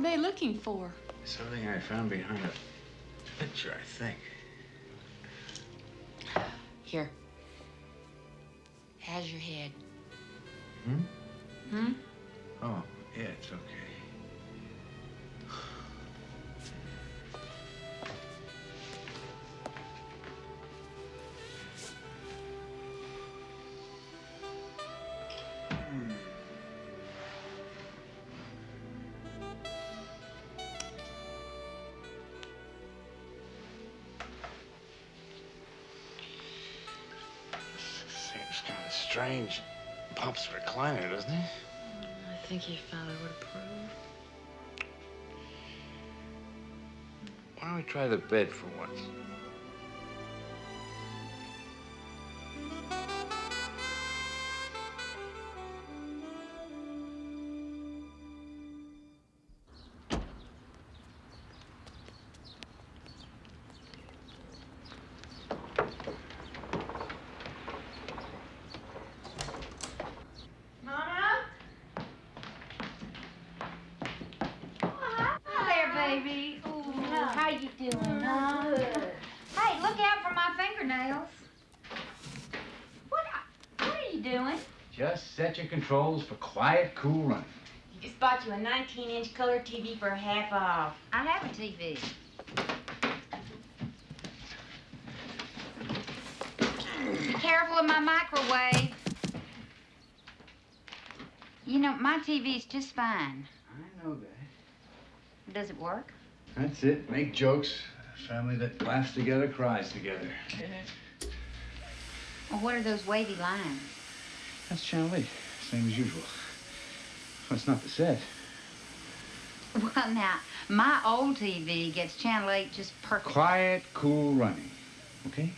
Speaker 7: Were they looking for?
Speaker 10: Something I found behind a picture, I think.
Speaker 24: Here. How's your head?
Speaker 10: Hmm? Strange. Pop's recliner, doesn't he?
Speaker 24: I think your father would approve.
Speaker 10: Why don't we try the bed for once? Controls for quiet, cool running.
Speaker 3: You just bought you a 19-inch color TV for half off. I have a TV. Be Careful of my microwave. You know, my TV's just fine.
Speaker 10: I know that.
Speaker 3: Does it work?
Speaker 10: That's it. Make jokes. A family that laughs together cries together.
Speaker 3: Well, what are those wavy lines?
Speaker 10: That's Channel 8. Same as usual. Well, it's not the set.
Speaker 3: Well, now, my old TV gets Channel 8 just perfect.
Speaker 10: Quiet, cool running. Okay?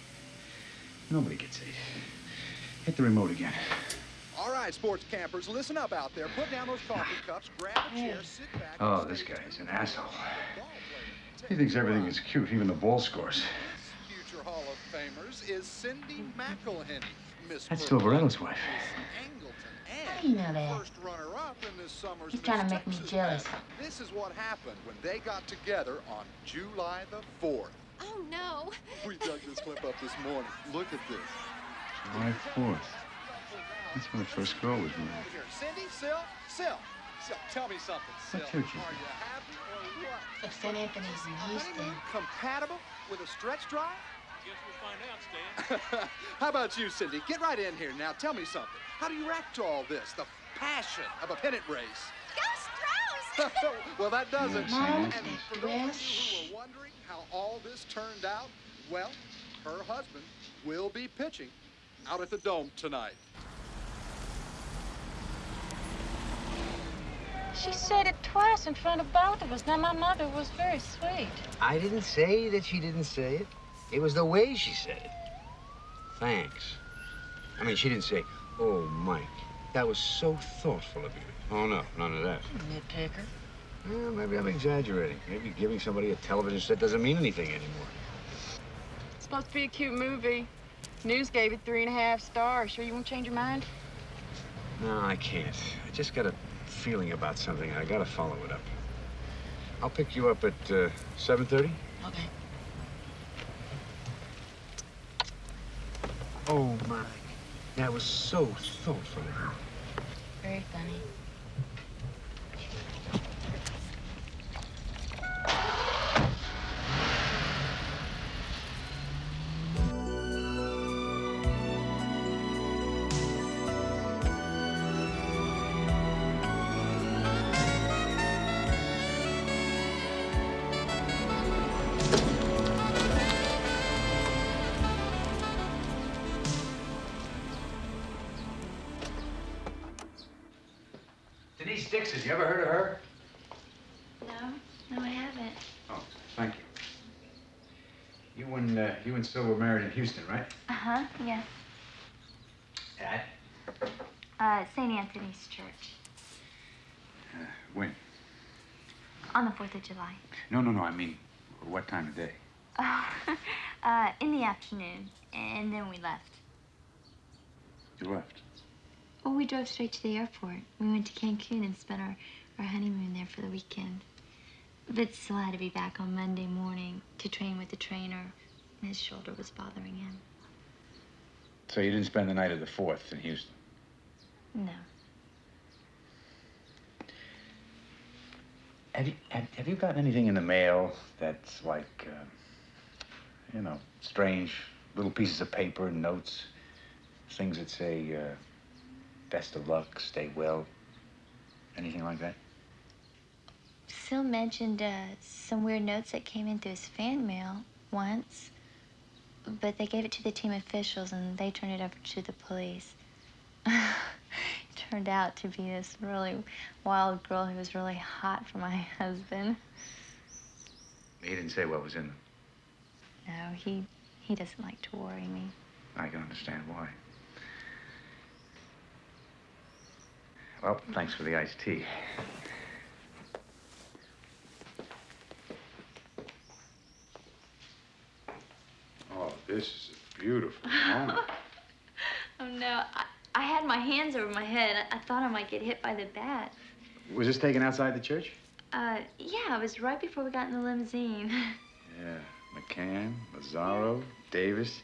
Speaker 10: Nobody gets eight. Hit the remote again.
Speaker 33: All right, sports campers, listen up out there. Put down those coffee cups, grab a chair, oh. sit back.
Speaker 10: Oh, this guy is an asshole. He thinks everything is cute, even the ball scores.
Speaker 33: Future Hall of Famers is Cindy McElhenney. Miss
Speaker 10: That's
Speaker 33: Purple
Speaker 10: Silverello's wife.
Speaker 3: How do you know?
Speaker 33: First runner-up in this summer's
Speaker 3: He's trying to
Speaker 33: Miss
Speaker 3: make me jealous.
Speaker 33: pageant. This is what happened when they got together on July the 4th.
Speaker 34: Oh, no.
Speaker 33: We dug this clip up this morning. Look at this.
Speaker 10: July 4th. That's when the first girl was born.
Speaker 33: Cindy, Sil, Sil, Sil, tell me something, Sil.
Speaker 10: What church is
Speaker 33: Are you happy or what?
Speaker 3: It's St. Anthony's in Houston.
Speaker 33: Compatible with a stretch drive?
Speaker 35: Guess we'll find out, Stan.
Speaker 33: How about you, Cindy? Get right in here now. Tell me something. How do you react to all this? The passion of a pennant race.
Speaker 34: Go Stros!
Speaker 33: well, that does it.
Speaker 3: Mom,
Speaker 33: And for those of you who are wondering how all this turned out, well, her husband will be pitching out at the Dome tonight.
Speaker 7: She said it twice in front of both of us. Now, my mother was very sweet.
Speaker 21: I didn't say that she didn't say it. It was the way she said it. Thanks. I mean, she didn't say, oh, Mike, that was so thoughtful of you. Oh, no, none of that.
Speaker 24: Nitpicker.
Speaker 21: Well, maybe I'm exaggerating. Maybe giving somebody a television set doesn't mean anything anymore.
Speaker 7: It's supposed to be a cute movie. News gave it three and a half stars. Sure you won't change your mind?
Speaker 21: No, I can't. I just got a feeling about something. I gotta follow it up. I'll pick you up at uh, 7.30.
Speaker 24: Okay.
Speaker 21: Oh, my, that was so thoughtful of you.
Speaker 24: Very funny.
Speaker 10: And, Syl were married in Houston, right?
Speaker 3: Uh-huh, yes.
Speaker 10: At?
Speaker 3: Uh, St. Anthony's Church
Speaker 10: Uh, when?
Speaker 3: on the 4th of July.
Speaker 10: No, no, no, I mean, what time of day?
Speaker 3: Oh, uh, in the afternoon, and then we left.
Speaker 10: You left.
Speaker 3: Well, we drove straight to the airport. We went to Cancun and spent our
Speaker 24: our honeymoon there for the weekend. But still had to be back on Monday morning to train with the trainer. His shoulder was bothering him.
Speaker 10: So you didn't spend the night of the 4th in Houston?
Speaker 24: No.
Speaker 10: Have you, have, have you gotten anything in the mail that's like, uh, you know, strange little pieces of paper and notes? Things that say, uh, best of luck, stay well? Anything like that?
Speaker 24: Phil mentioned uh, some weird notes that came in through his fan mail once, but they gave it to the team officials and they turned it over to the police. it turned out to be this really wild girl who was really hot for my husband.
Speaker 10: He didn't say what was in them.
Speaker 24: No, he he doesn't like to worry me.
Speaker 10: I can understand why. Well, thanks for the iced tea.
Speaker 5: Oh, this is a beautiful moment.
Speaker 24: Oh no, I, I had my hands over my head. I, I thought I might get hit by the bat.
Speaker 10: Was this taken outside the church?
Speaker 24: Uh, yeah, it was right before we got in the limousine.
Speaker 10: Yeah. McCann, Lazaro, Davis.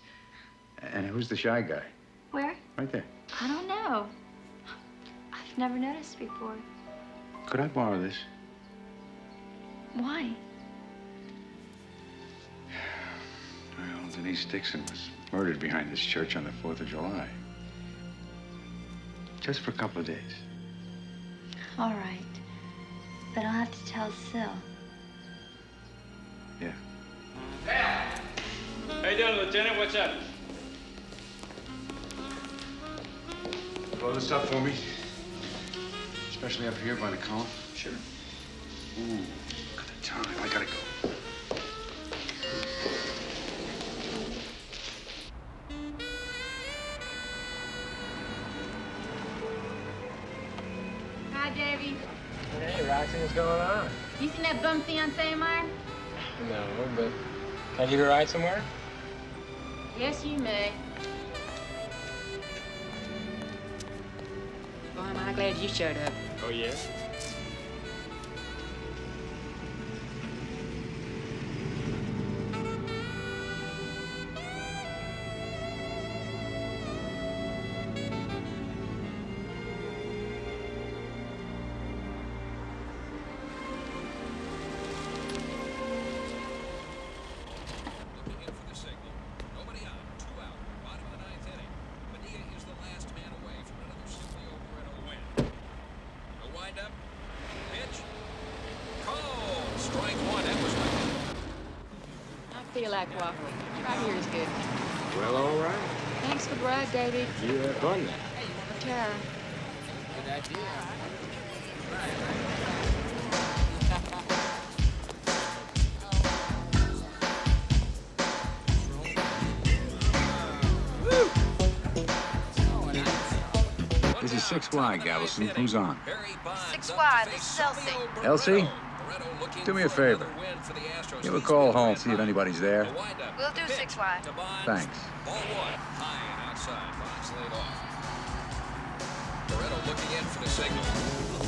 Speaker 10: And who's the shy guy?
Speaker 24: Where?
Speaker 10: Right there.
Speaker 24: I don't know. I've never noticed before.
Speaker 10: Could I borrow this?
Speaker 24: Why?
Speaker 10: Well, Denise Dixon was murdered behind this church on the 4th of July. Just for a couple of days.
Speaker 24: All right. But I'll have to tell Sil.
Speaker 10: Yeah.
Speaker 16: How you doing, Lieutenant? What's up?
Speaker 10: Blow this up for me. Especially up here by the column. Sure. Ooh, look at the time. I gotta go.
Speaker 36: Going on?
Speaker 7: You seen that bum fiance of mine?
Speaker 36: No, but can I give you a ride somewhere?
Speaker 7: Yes, you may. Boy, am I glad you showed up.
Speaker 36: Oh, yeah?
Speaker 7: I feel. Right here is good.
Speaker 36: Well, all right.
Speaker 7: Thanks for the ride, Davy.
Speaker 36: You have fun then.
Speaker 7: Tara.
Speaker 36: Good idea.
Speaker 10: This is 6Y, Galveston. Who's on?
Speaker 3: 6Y, this is Elsie.
Speaker 10: Elsie? Do me a favor. Give a call home, see if anybody's there.
Speaker 3: We'll do six wide.
Speaker 10: Thanks.
Speaker 1: Ball one. High and outside. Bonds laid off. Barreto looking in for the signal.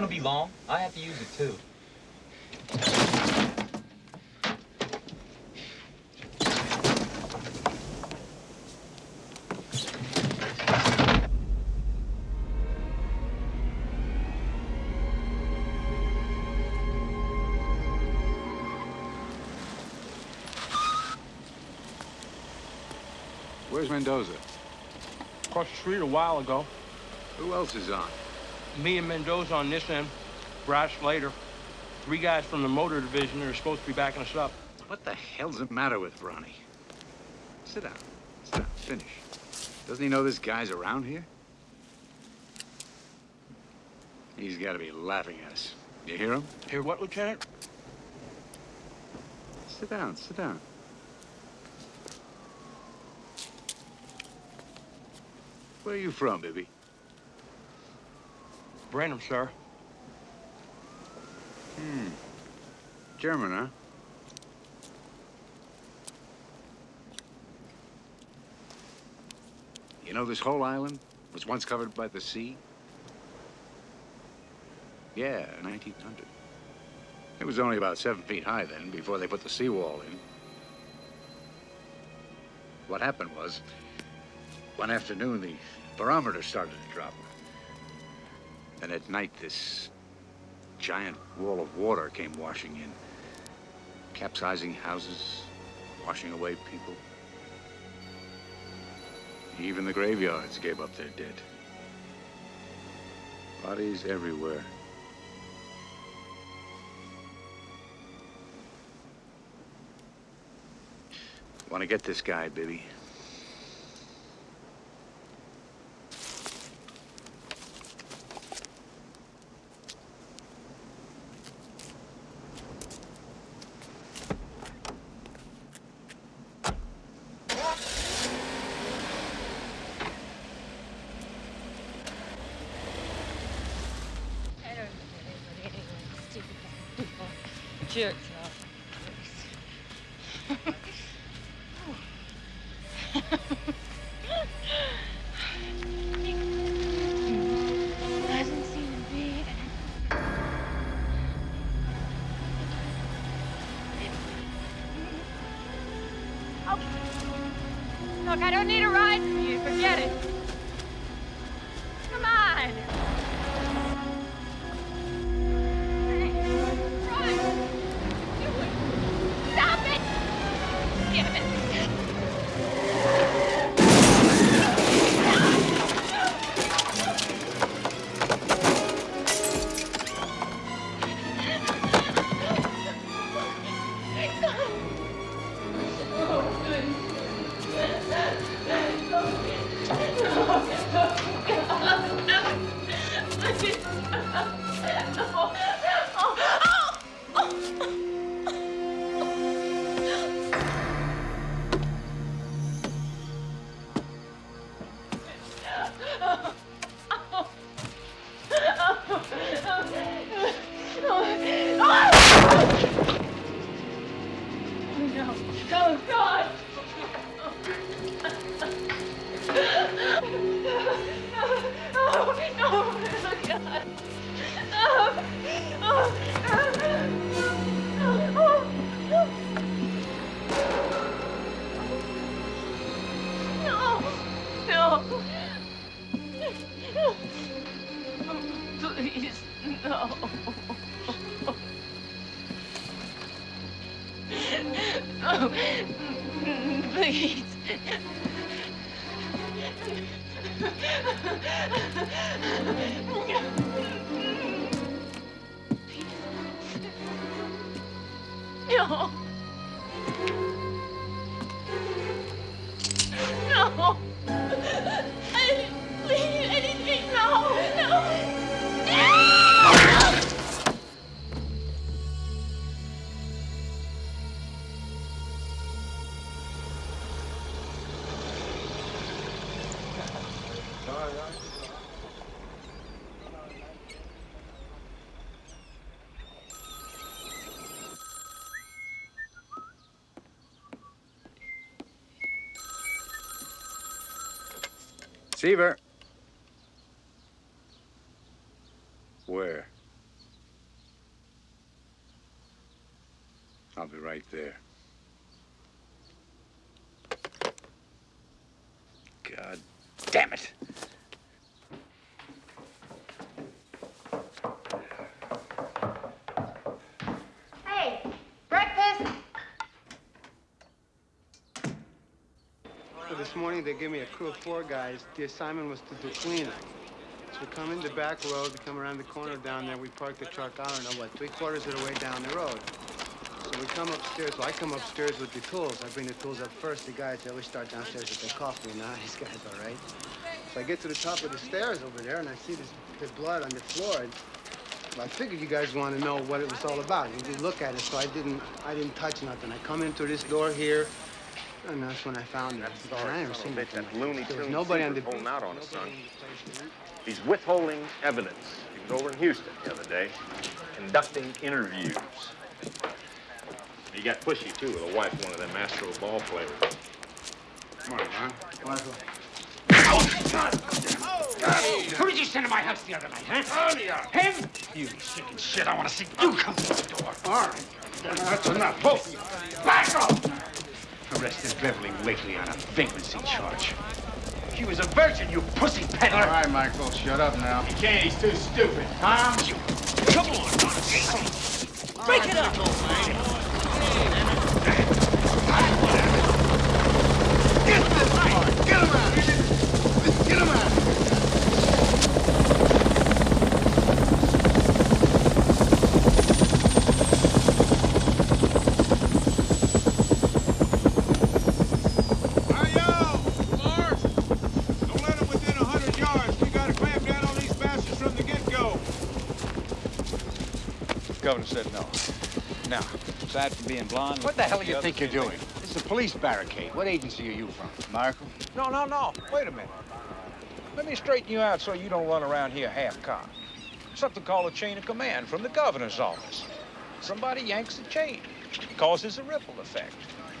Speaker 37: Gonna be long? I have to use it too.
Speaker 10: Where's Mendoza?
Speaker 38: Across the street a while ago.
Speaker 10: Who else is on?
Speaker 38: Me and Mendoza on this end. Brash later. Three guys from the motor division that are supposed to be backing us up.
Speaker 10: What the hell's the matter with Ronnie? Sit down. Sit down. Finish. Doesn't he know this guy's around here? He's got to be laughing at us. You hear him?
Speaker 38: Hear what, Lieutenant?
Speaker 10: Sit down. Sit down. Where are you from, Bibby?
Speaker 38: Brenham, sir.
Speaker 10: Hmm. German, huh? You know this whole island was once covered by the sea? Yeah, 1900. It was only about seven feet high then, before they put the seawall in. What happened was, one afternoon, the barometer started to drop. And at night, this giant wall of water came washing in, capsizing houses, washing away people. Even the graveyards gave up their dead. Bodies everywhere. Want to get this guy, Bibby?
Speaker 7: Jerks
Speaker 39: Seaver. Where? I'll be right there. God damn it.
Speaker 3: Hey, breakfast.
Speaker 40: So this morning they gave me a crew of four guys. The assignment was to do cleanup. So we come in the back road, we come around the corner down there, we park the truck, I don't know what, three quarters of the way down the road. So we come upstairs, well, I come upstairs with the tools. I bring the tools up first. The guys, they always start downstairs with their coffee, and now these guys all right. So I get to the top of the stairs over there, and I see this, this blood on the floor. And, well, I figured you guys want to know what it was all about. You did look at it, so I didn't, I didn't touch nothing. I come into this door here, and that's when I found it.
Speaker 12: Sorry,
Speaker 40: I never seen
Speaker 12: of bitch, that
Speaker 40: like
Speaker 12: Looney
Speaker 40: this. There was
Speaker 12: Tunes
Speaker 40: nobody on
Speaker 12: Seaver's
Speaker 40: the
Speaker 12: holding out on us, son. He's withholding evidence. He was over in Houston the other day, conducting interviews. He got pushy, too, with a wife, one of them Astro ball players.
Speaker 40: Come on, man. Michael.
Speaker 41: Who did you send to my house the other night, huh? Him? You chicken shit, I want to see you come through the door.
Speaker 40: All right.
Speaker 41: That's enough, both of you. Back off! Arrested Beverly Wakely on a vagrancy charge. She was a virgin, you pussy peddler.
Speaker 11: All right, Michael, shut up now.
Speaker 41: He can't, he's too stupid. Tom, you... Come on, Break it up!
Speaker 11: Get him out! Get him out!
Speaker 5: Don't let them within a hundred yards. We gotta clamp down on these bastards from the get-go.
Speaker 42: Governor said no. Now, aside from being blonde...
Speaker 10: What the hell do you think you're doing? This is a police barricade. What agency are you from? Marco?
Speaker 42: No, no, no. Wait a minute. Let me straighten you out so you don't run around here half-cocked. Something called a chain of command from the governor's office. Somebody yanks the chain. Causes a ripple effect.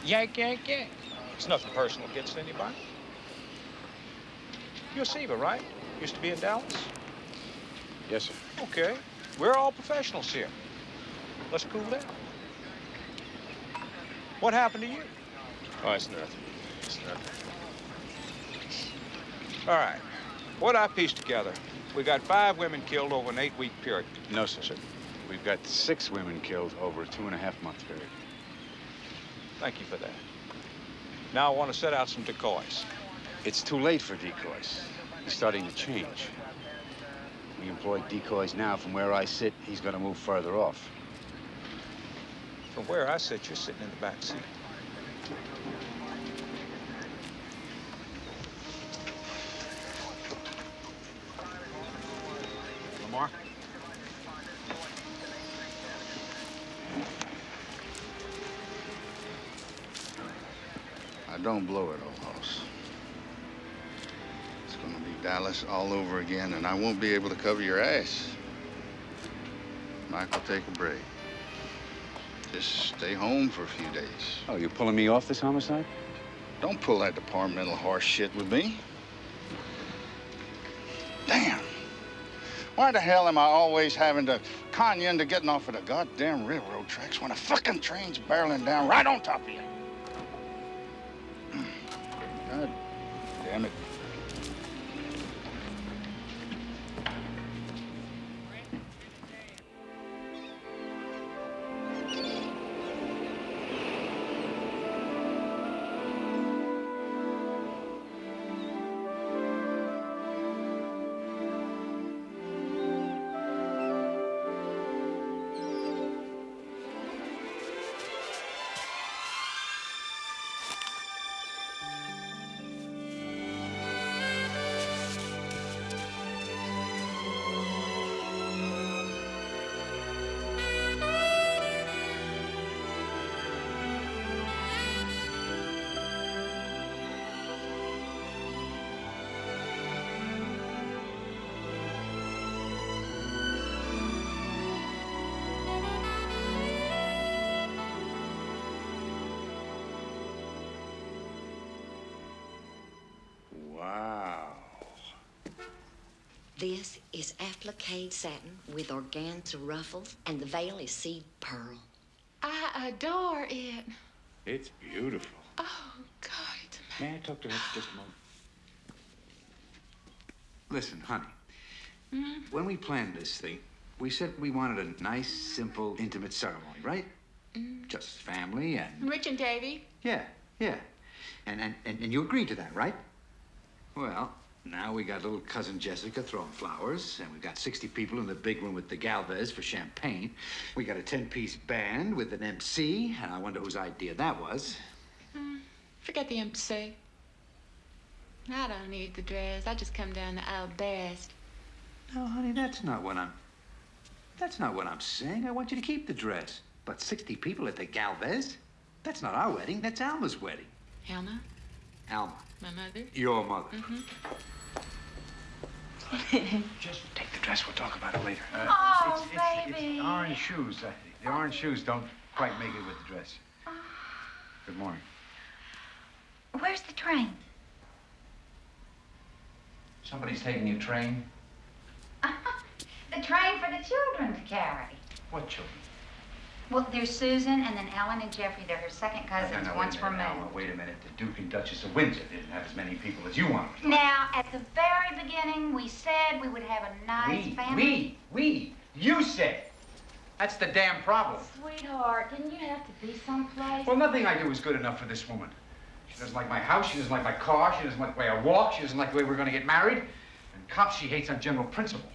Speaker 42: Yank, yank, yank. It's nothing personal against anybody. You're Seaver, right? Used to be in Dallas?
Speaker 10: Yes, sir.
Speaker 42: Okay. We're all professionals here. Let's cool down. What happened to you?
Speaker 43: Oh, it's nothing. It's nothing.
Speaker 42: All right. What I pieced together, we got five women killed over an eight-week period.
Speaker 10: No, sir. We've got six women killed over a two and a half month period.
Speaker 42: Thank you for that. Now I want to set out some decoys.
Speaker 10: It's too late for decoys. He's starting to change. We employ decoys now. From where I sit, he's going to move further off.
Speaker 42: From where I sit, you're sitting in the back seat.
Speaker 10: Lamar?
Speaker 11: Now, don't blow it, old house. It's gonna be Dallas all over again, and I won't be able to cover your ass. Michael, take a break. Just stay home for a few days.
Speaker 44: Oh, you're pulling me off this homicide?
Speaker 11: Don't pull that departmental horse shit with me. Damn. Why the hell am I always having to con you into getting off of the goddamn railroad tracks when a fucking train's barreling down right on top of you?
Speaker 45: Applique satin with organza ruffles, and the veil is seed pearl.
Speaker 7: I adore it.
Speaker 44: It's beautiful.
Speaker 7: Oh, God, it's
Speaker 44: May I talk to her for just a moment? Listen, honey,
Speaker 7: Mm.
Speaker 44: when we planned this thing, we said we wanted a nice, simple, intimate ceremony, right? Just family and
Speaker 7: Rich and Davy.
Speaker 44: yeah, yeah. And, and and and you agreed to that, right? Well, now we got little cousin Jessica throwing flowers, and we've got 60 people in the big room with the Galvez for champagne. We got a 10-piece band with an MC, and I wonder whose idea that was.
Speaker 7: Mm, forget the MC. I don't need the dress. I just come down to our best.
Speaker 44: No, honey, that's not what I'm. That's not what I'm saying. I want you to keep the dress. But 60 people at the Galvez? That's not our wedding. That's Alma's wedding.
Speaker 7: Alma,
Speaker 44: Alma,
Speaker 7: my mother.
Speaker 44: your mother.
Speaker 7: Mm-hmm.
Speaker 10: Just take the dress. We'll talk about it later. Uh,
Speaker 3: Oh,
Speaker 10: it's, it's,
Speaker 3: baby.
Speaker 10: It's orange shoes. Uh, the orange shoes don't quite make it with the dress. Good morning.
Speaker 3: Where's the train?
Speaker 44: Somebody's taking your train?
Speaker 3: The train for the children to carry.
Speaker 44: What children?
Speaker 3: Well, there's Susan and then Ellen and Jeffrey. They're her second cousins,
Speaker 10: no, no,
Speaker 3: once
Speaker 10: minute,
Speaker 3: removed.
Speaker 10: Alma, wait a minute. The Duke and Duchess of Windsor didn't have as many people as you wanted.
Speaker 3: Now, at the very beginning, we said we would have a nice
Speaker 10: we,
Speaker 3: family.
Speaker 10: we, we. You said. That's the damn problem.
Speaker 3: Sweetheart, didn't you have to be someplace?
Speaker 10: Well, nothing I do is good enough for this woman. She doesn't like my house. She doesn't like my car. She doesn't like the way I walk. She doesn't like the way we're going to get married. And cops she hates on general principle.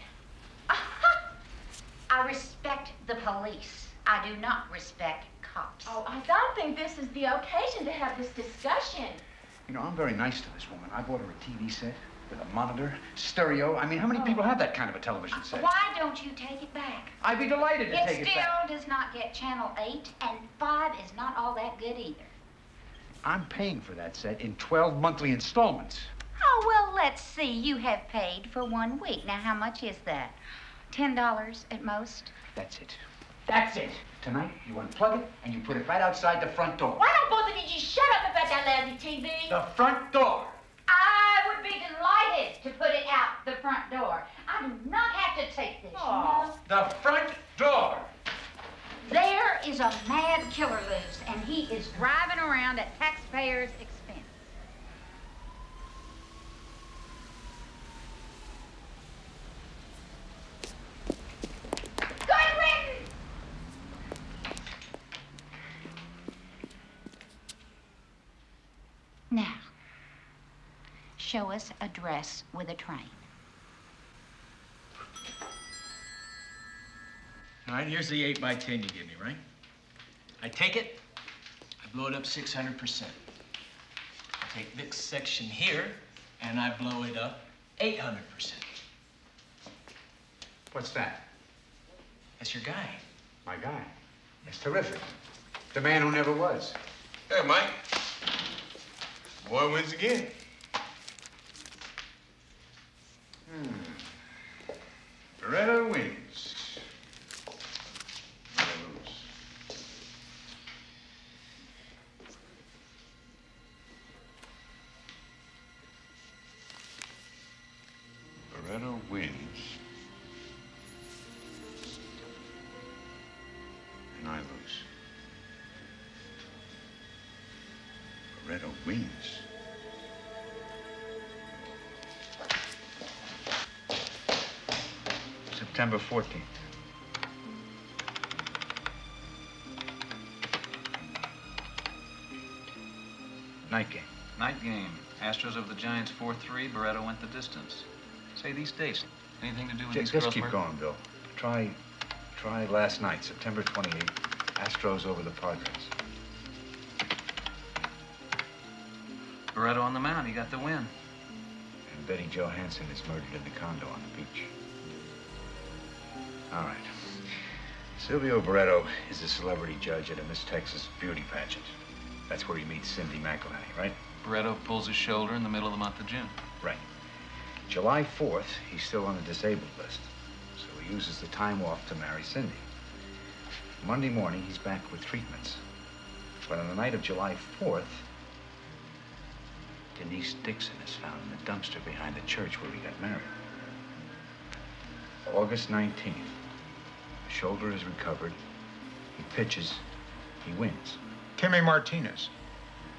Speaker 3: I respect the police. I do not respect cops.
Speaker 21: Oh, I don't think this is the occasion to have this discussion.
Speaker 10: You know, I'm very nice to this woman. I bought her a TV set with a monitor, stereo. I mean, how many oh. people have that kind of a television set?
Speaker 3: Why don't you take it back?
Speaker 10: I'd be delighted to
Speaker 3: it
Speaker 10: take it
Speaker 3: still does not get Channel 8, and 5 is not all that good either.
Speaker 10: I'm paying for that set in 12 monthly installments.
Speaker 3: Oh, well, let's see. You have paid for one week. Now, how much is that? $10 at most?
Speaker 10: That's it. That's it. Tonight, you unplug it and you put it right outside the front door.
Speaker 21: Why don't both of you just shut up about that lousy TV?
Speaker 10: The front door.
Speaker 3: I would be delighted to put it out the front door. I do not have to take this, you know.
Speaker 10: The front door.
Speaker 3: There is a mad killer loose, and he is driving around at taxpayers' expense. Good riddance! Now, show us a dress with a train.
Speaker 46: All right, here's the 8 by 10 you give me, right? I take it, I blow it up 600%. I take this section here, and I blow it up 800%.
Speaker 10: What's that?
Speaker 46: That's your guy.
Speaker 10: My guy. That's terrific. The man who never was.
Speaker 47: Hey, Mike. Boy wins again.
Speaker 10: Hmm. Barreto wins. 14th. Night game.
Speaker 29: Night game. Astros over the Giants 4-3. Barreto went the distance. Say these dates. Anything to do with
Speaker 10: Ju-
Speaker 29: these
Speaker 10: Just keep going, Bill. Try, try last night, September 28th. Astros over the Padres.
Speaker 29: Barreto on the mound. He got the win.
Speaker 10: And Betty Johansson is murdered in the condo on the beach. All right. Silvio Barreto is a celebrity judge at a Miss Texas beauty pageant. That's where he meets Cindy McElhenney, right?
Speaker 29: Barreto pulls his shoulder in the middle of the month of June.
Speaker 10: Right. July 4th, he's still on the disabled list. So he uses the time off to marry Cindy. Monday morning, he's back with treatments. But on the night of July 4th, Denise Dixon is found in the dumpster behind the church where he got married. August 19th, the shoulder is recovered. He pitches. He wins.
Speaker 5: Kimmy Martinez.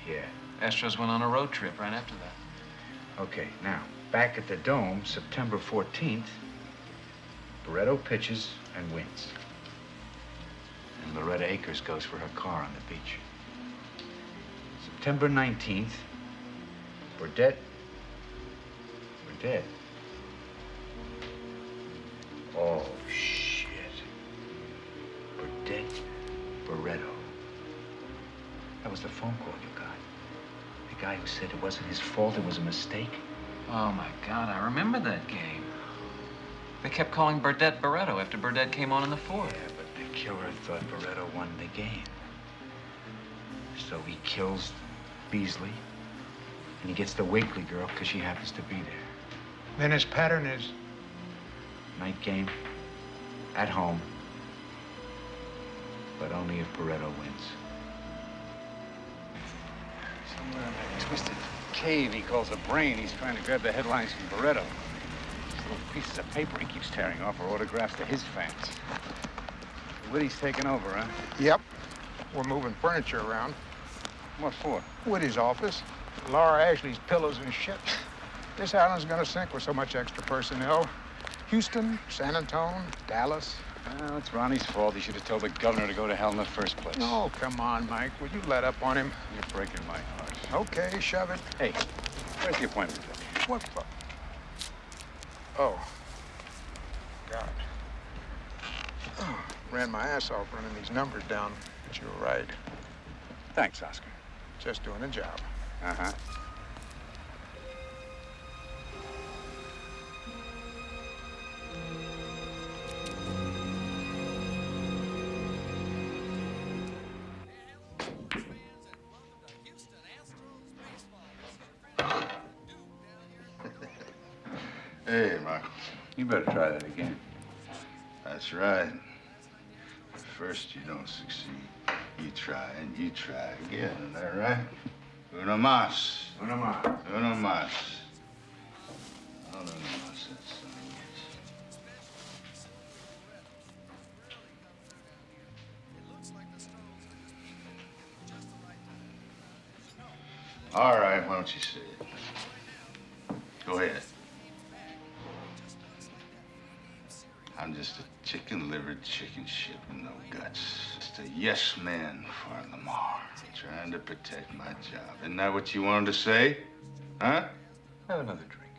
Speaker 10: Yeah.
Speaker 29: Astros went on a road trip right after that.
Speaker 10: Okay, now, back at the Dome, September 14th, Barreto pitches and wins. And Loretta Akers goes for her car on the beach. September 19th, Burdett. Burdett. Oh, shit. Burdett Barreto. That was the phone call you got. The guy who said it wasn't his fault, it was a mistake.
Speaker 29: Oh, my God. I remember that game. They kept calling Burdett Barreto after Burdett came on in the fourth.
Speaker 10: Yeah, but the killer thought Barreto won the game. So he kills Beasley, and he gets the Wakely girl because she happens to be there.
Speaker 5: Then his pattern is
Speaker 10: Night game, at home, but only if Barreto wins. Somewhere in that twisted cave he calls a brain, he's trying to grab the headlines from Barreto. These little pieces of paper he keeps tearing off are autographs to his fans. Woody's taking over, huh?
Speaker 5: Yep. We're moving furniture around.
Speaker 10: What for?
Speaker 5: Woody's office. Laura Ashley's pillows and shit. This island's gonna sink with so much extra personnel. Houston, San Antonio, Dallas.
Speaker 10: Well, it's Ronnie's fault. He should have told the governor to go to hell in the first place.
Speaker 5: Oh, come on, Mike. Will you let up on him?
Speaker 10: You're breaking my heart.
Speaker 5: Okay, shove it.
Speaker 10: Hey, where's the appointment?
Speaker 5: What the? Oh. God. Oh, ran my ass off running these numbers down, but you were right.
Speaker 10: Thanks, Oscar.
Speaker 5: Just doing a job.
Speaker 10: Uh-huh.
Speaker 11: Hey, Michael.
Speaker 10: You better try that again.
Speaker 11: That's right. First you don't succeed. You try and you try again. Is that right? Uno más.
Speaker 10: Uno más.
Speaker 11: Uno más. Oh, uno más. That son of a bitch. All right, why don't you say it? Go ahead. Just a chicken-livered chicken shit with no guts. Just a yes man for Lamar, trying to protect my job. Isn't that what you wanted to say? Huh?
Speaker 10: Have another drink.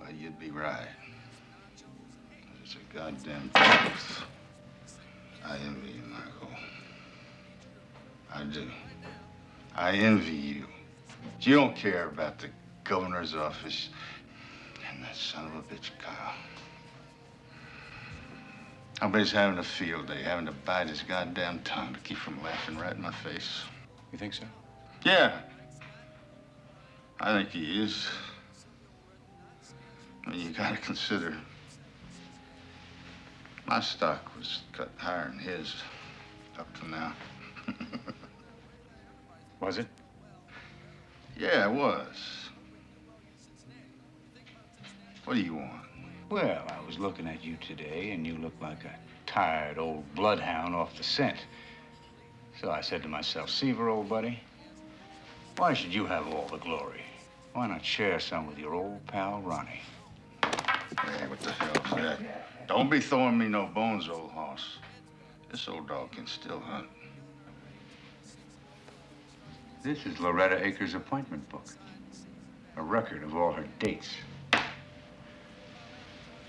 Speaker 11: Well, you'd be right. It's a goddamn truth. I envy you, Michael. I do. I envy you. You don't care about the governor's office and that son of a bitch, Kyle. He's having a field day, having to bite his goddamn tongue to keep from laughing right in my face.
Speaker 10: You think so?
Speaker 11: Yeah. I think he is. I mean, you gotta consider my stock was cut higher than his up to now.
Speaker 10: Was it?
Speaker 11: Yeah, it was. What do you want?
Speaker 10: Well, I was looking at you today, and you look like a tired old bloodhound off the scent. So I said to myself, Seaver, old buddy,
Speaker 11: Why should you have all the glory? Why not share some with your old pal, Ronnie? Hey, what the hell's that? Don't be throwing me no bones, old hoss. This old dog can still hunt. This is Loretta Akers' appointment book. A record of all her dates.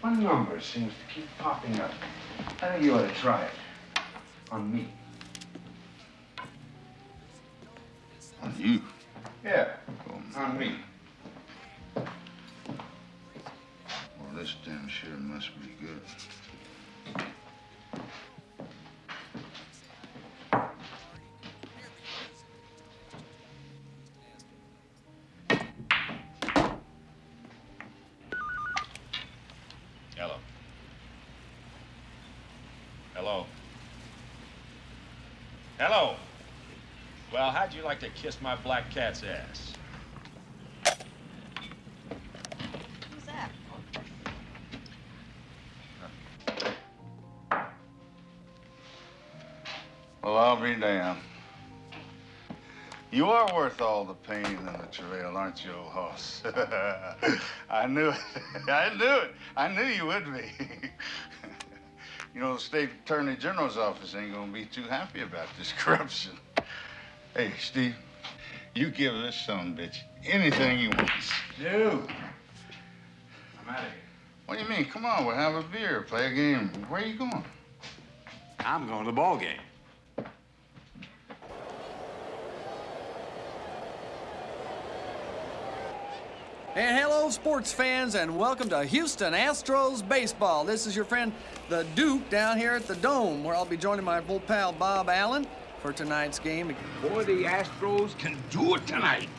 Speaker 11: One number seems to keep popping up. I think you ought to try it. On me. On you? Yeah, on me. Well, this damn sure must be good.
Speaker 12: Like to kiss my black cat's ass?
Speaker 7: Who's that?
Speaker 11: Well, I'll be damned. You are worth all the pain and the travail, aren't you, old hoss? I knew it. I knew it. I knew you would be. you know, the state attorney general's office ain't gonna be too happy about this corruption. Hey, Steve, you give this son bitch anything he wants.
Speaker 19: Dude. I'm out of here.
Speaker 11: What do you mean? Come on, we'll have a beer, play a game. Where are you going?
Speaker 19: I'm going to the ball game.
Speaker 2: And hello, sports fans, and welcome to Houston Astros baseball. This is your friend, the Duke, down here at the Dome, where I'll be joining my old pal Bob Allen for tonight's game.
Speaker 17: Boy, the Astros can do it tonight.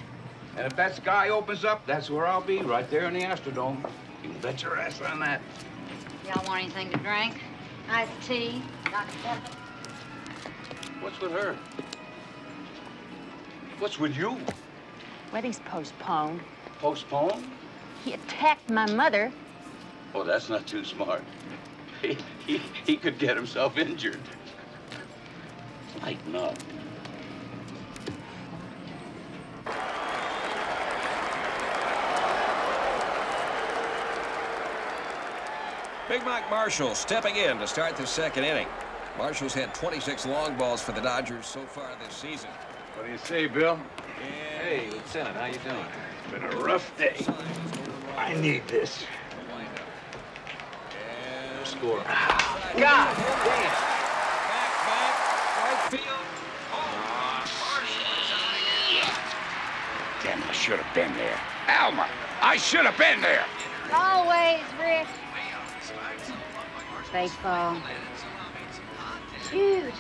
Speaker 17: And if that sky opens up, that's where I'll be, right there in the Astrodome. You bet your ass on that.
Speaker 3: Y'all want anything to drink? Iced tea? Dr. Pepper?
Speaker 17: What's with her? What's with you?
Speaker 7: Wedding's postponed.
Speaker 17: Postponed?
Speaker 7: He attacked my mother.
Speaker 17: Oh, that's not too smart. He, he, he could get himself injured. Lighten up.
Speaker 1: Big Mike Marshall stepping in to start the second inning. Marshall's had 26 long balls for the Dodgers so far this season.
Speaker 17: What do you say, Bill?
Speaker 29: Hey, Lieutenant, how you doing?
Speaker 17: It's been a rough day. I need this.
Speaker 29: Score.
Speaker 17: Ah, God
Speaker 1: Right field.
Speaker 17: Damn, I should have been there. Alma, I should have been there.
Speaker 3: Always, Rick. Baseball. Huge.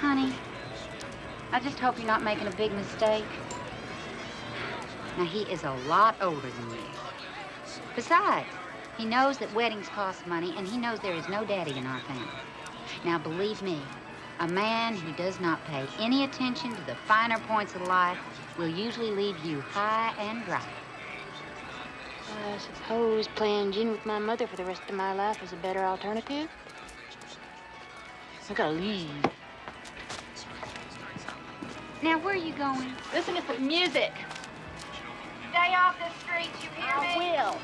Speaker 3: Honey, I just hope you're not making a big mistake. Now, he is a lot older than you. Besides, he knows that weddings cost money, and he knows there is no daddy in our family. Now, believe me, a man who does not pay any attention to the finer points of life will usually leave you high and dry.
Speaker 7: I suppose playing gin with my mother for the rest of my life is a better alternative. I gotta leave.
Speaker 3: Now, where are you going?
Speaker 7: Listen to some music.
Speaker 3: Stay off the streets, you hear
Speaker 7: I
Speaker 3: me?
Speaker 7: will.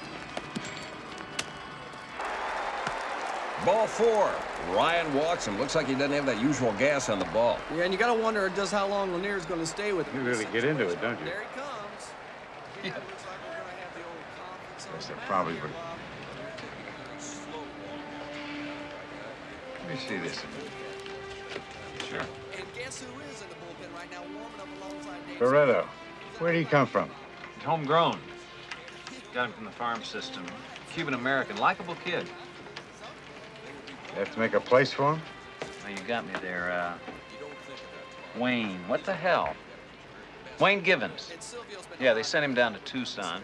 Speaker 1: Ball four. Ryan walks and looks like he doesn't have that usual gas on the ball.
Speaker 2: Yeah, and you gotta wonder just how long Lanier's gonna stay with him.
Speaker 10: You really get into it, don't you?
Speaker 2: There he comes. Yeah.
Speaker 10: Guess they probably would. Let me see this. Sure.
Speaker 2: And guess who is in the bullpen right now, warming up alongside Dave?
Speaker 10: Loretto, where do he come from?
Speaker 29: Homegrown. Got him from the farm system. Cuban American, likable kid.
Speaker 10: You have to make a place for him?
Speaker 29: Now you got me there, uh. Wayne, what the hell? Wayne Givens. Yeah, they sent him down to Tucson.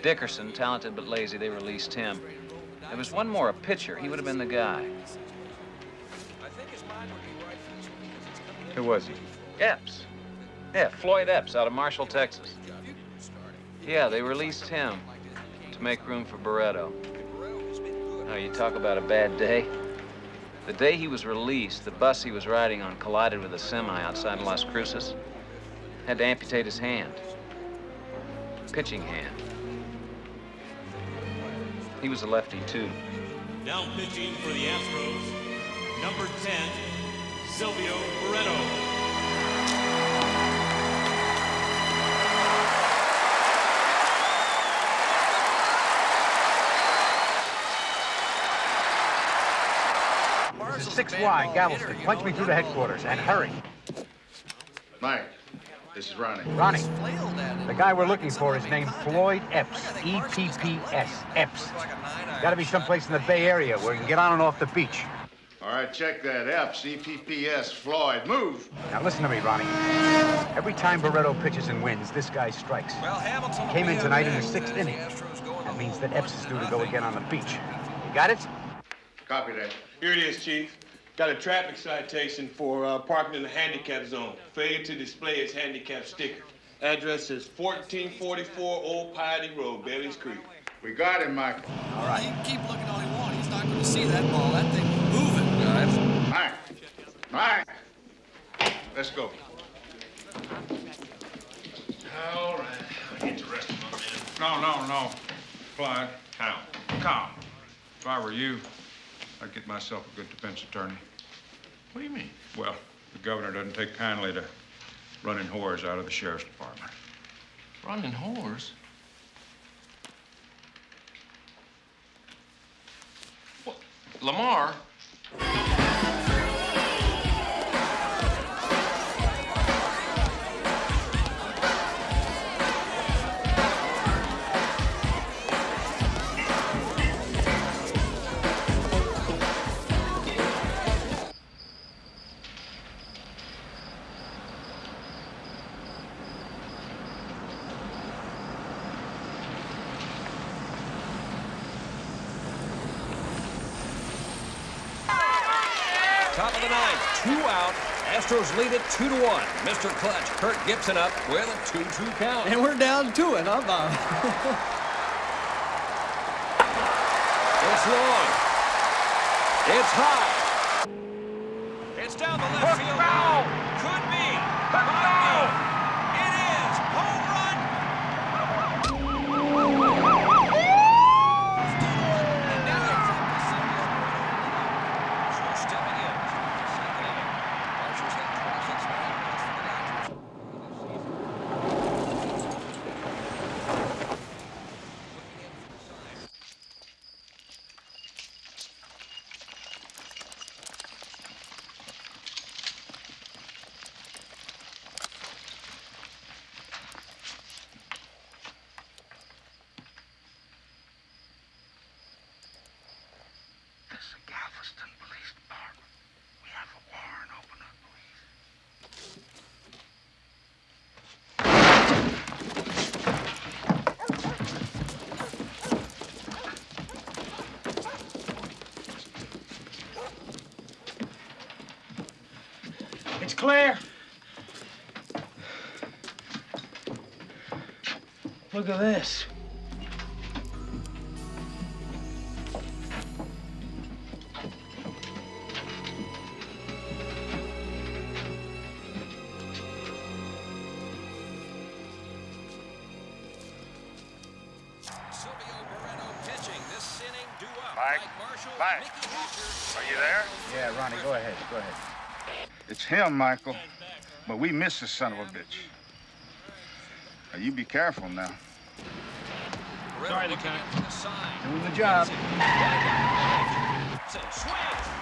Speaker 29: Dickerson, talented but lazy, they released him. There was one more, a pitcher. He would have been the guy.
Speaker 10: Who was he?
Speaker 29: Epps. Yeah, Floyd Epps out of Marshall, Texas. Yeah, they released him to make room for Barreto. Oh, you talk about a bad day. The day he was released, the bus he was riding on collided with a semi outside Las Cruces. Had to amputate his hand. Pitching hand. He was a lefty, too.
Speaker 35: Now pitching for the Astros, number 10, Silvio Barreto.
Speaker 10: This is six wide, Galveston. Punch me through to headquarters, and hurry.
Speaker 11: Mike, this is Ronnie.
Speaker 10: Ronnie, the guy we're looking for is named Floyd Epps. E-P-P-S. Epps. Gotta be someplace in the Bay Area where he can get on and off the beach.
Speaker 11: All right, check that. Epps, E-P-P-S, Floyd. Move.
Speaker 10: Now listen to me, Ronnie. Every time Barreto pitches and wins, this guy strikes.
Speaker 1: Well, Hamilton
Speaker 10: Came in tonight in the
Speaker 1: the
Speaker 10: sixth inning.
Speaker 1: Astros
Speaker 10: That means that Epps is due to go again on the beach. You got it?
Speaker 11: Copy that.
Speaker 42: Here it is, Chief. Got a traffic citation for uh, parking in the handicap zone. Failure to display its handicap sticker. Address is 1444 Old Piety Road, Bailey's Creek.
Speaker 11: We got him, Michael.
Speaker 2: All right. He can keep looking all he wants. He's not going to see that ball. That thing's moving, guys.
Speaker 11: Mike. Mike. Let's go.
Speaker 48: All right. I'll get the rest of my men.
Speaker 12: No, no, no. Clyde. How? Calm. If I were you, I'd get myself a good defense attorney.
Speaker 48: What do you mean?
Speaker 12: Well, the governor doesn't take kindly to running whores out of the sheriff's department.
Speaker 48: Running whores? What? Lamar?
Speaker 1: Astros lead it two to one. Mr. Clutch, Kirk Gibson up with a 2-2 count.
Speaker 2: And we're down to it, huh, Bob?
Speaker 1: It's long. It's high. It's down the left field line. Could be. Might be. It is. Home run. And now it's up to Silvio Barreto. So stepping in. Second inning. Marshall's had 26 man runs for the Dodgers.
Speaker 49: This is Galveston Police Department. We have a warrant. Open up, please.
Speaker 50: It's clear. Look at this.
Speaker 1: Silvio Barreto pitching. This inning due.
Speaker 11: Mike.
Speaker 1: Marshall,
Speaker 11: Mike. Are you there?
Speaker 10: Yeah, Ronnie, go ahead. Go ahead.
Speaker 11: It's him, Michael. But we miss the son of a bitch. Now, you be careful now.
Speaker 1: Sorry, Lieutenant. To the side.
Speaker 10: Doing the job.
Speaker 1: Swings,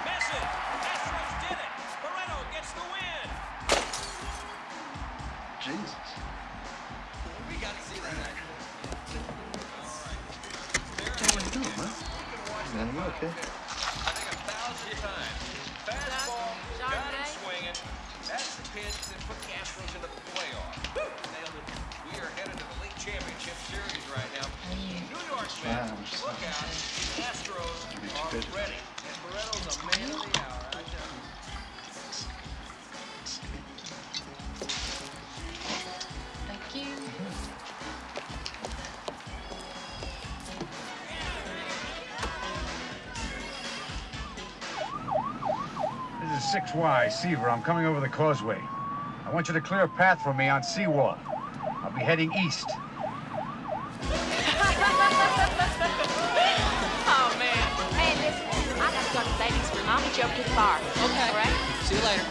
Speaker 1: misses. Astros did it. Barreto gets the win.
Speaker 11: Jesus.
Speaker 1: We got to see that.
Speaker 11: What are you doing, man? Man, you okay?
Speaker 1: I think a thousand times. Fastball, got him swinging. That's the pitch championship series right now. New York
Speaker 11: Yeah,
Speaker 1: Mets, look out. The Astros are ready. And Barreto's a man of the hour, I tell you.
Speaker 7: Thank you.
Speaker 10: 6Y, Seaver. I'm coming over the causeway. I want you to clear a path for me on Seawall. I'll be heading east.
Speaker 21: Room. I'll meet you over to the bar. Okay. All right?
Speaker 51: See you later.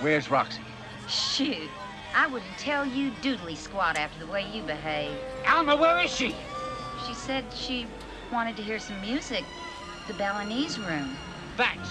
Speaker 10: Where's Roxy?
Speaker 3: Shoot. I wouldn't tell you doodly squat after the way you behave.
Speaker 10: Alma, where is she?
Speaker 3: She said she wanted to hear some music. The Balinese room.
Speaker 10: Thanks.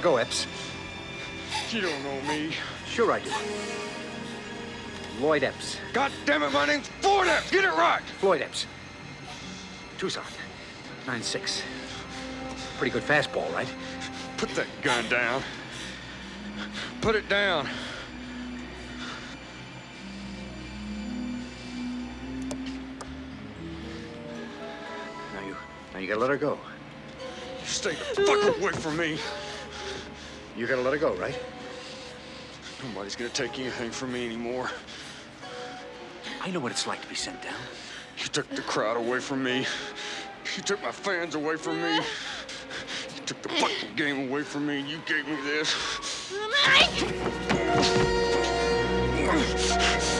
Speaker 10: Her go, Epps.
Speaker 18: You don't know me.
Speaker 10: Sure I do. Lloyd Epps.
Speaker 18: God damn it, my name's Floyd Epps. Get it right.
Speaker 10: Floyd Epps. Tucson. 9-6. Pretty good fastball, right?
Speaker 18: Put that gun down. Put it down.
Speaker 10: Now you, now you gotta let her go.
Speaker 18: Stay the fuck away from me.
Speaker 10: You gotta let her go, right?
Speaker 18: Nobody's gonna take anything from me anymore.
Speaker 10: I know what it's like to be sent down.
Speaker 18: You took the crowd away from me. You took my fans away from me. You took the fucking game away from me. And you gave me this.
Speaker 35: Now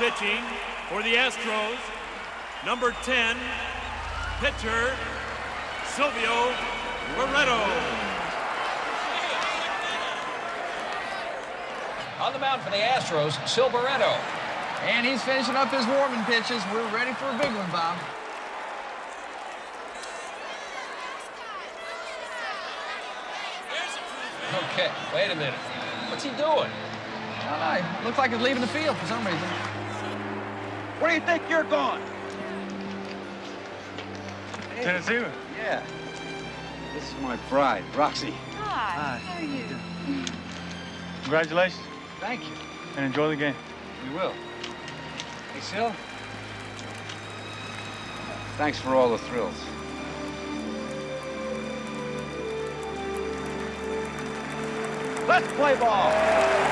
Speaker 35: pitching for the Astros, number 10, pitcher Silvio Barreto.
Speaker 1: On the mound for the Astros, Silveretto.
Speaker 2: And he's finishing up his warming pitches. We're ready for a big one, Bob.
Speaker 1: Okay, wait a minute. What's he doing?
Speaker 2: I don't know. Looks like he's leaving the field for some reason.
Speaker 23: Where do you think you're going?
Speaker 10: Tennessee? Yeah. This is my bride, Roxy.
Speaker 3: Hi. How are you?
Speaker 10: Congratulations.
Speaker 2: Thank you.
Speaker 10: And enjoy the game. We will. Hey, Sil. Thanks for all the thrills.
Speaker 23: Let's play ball.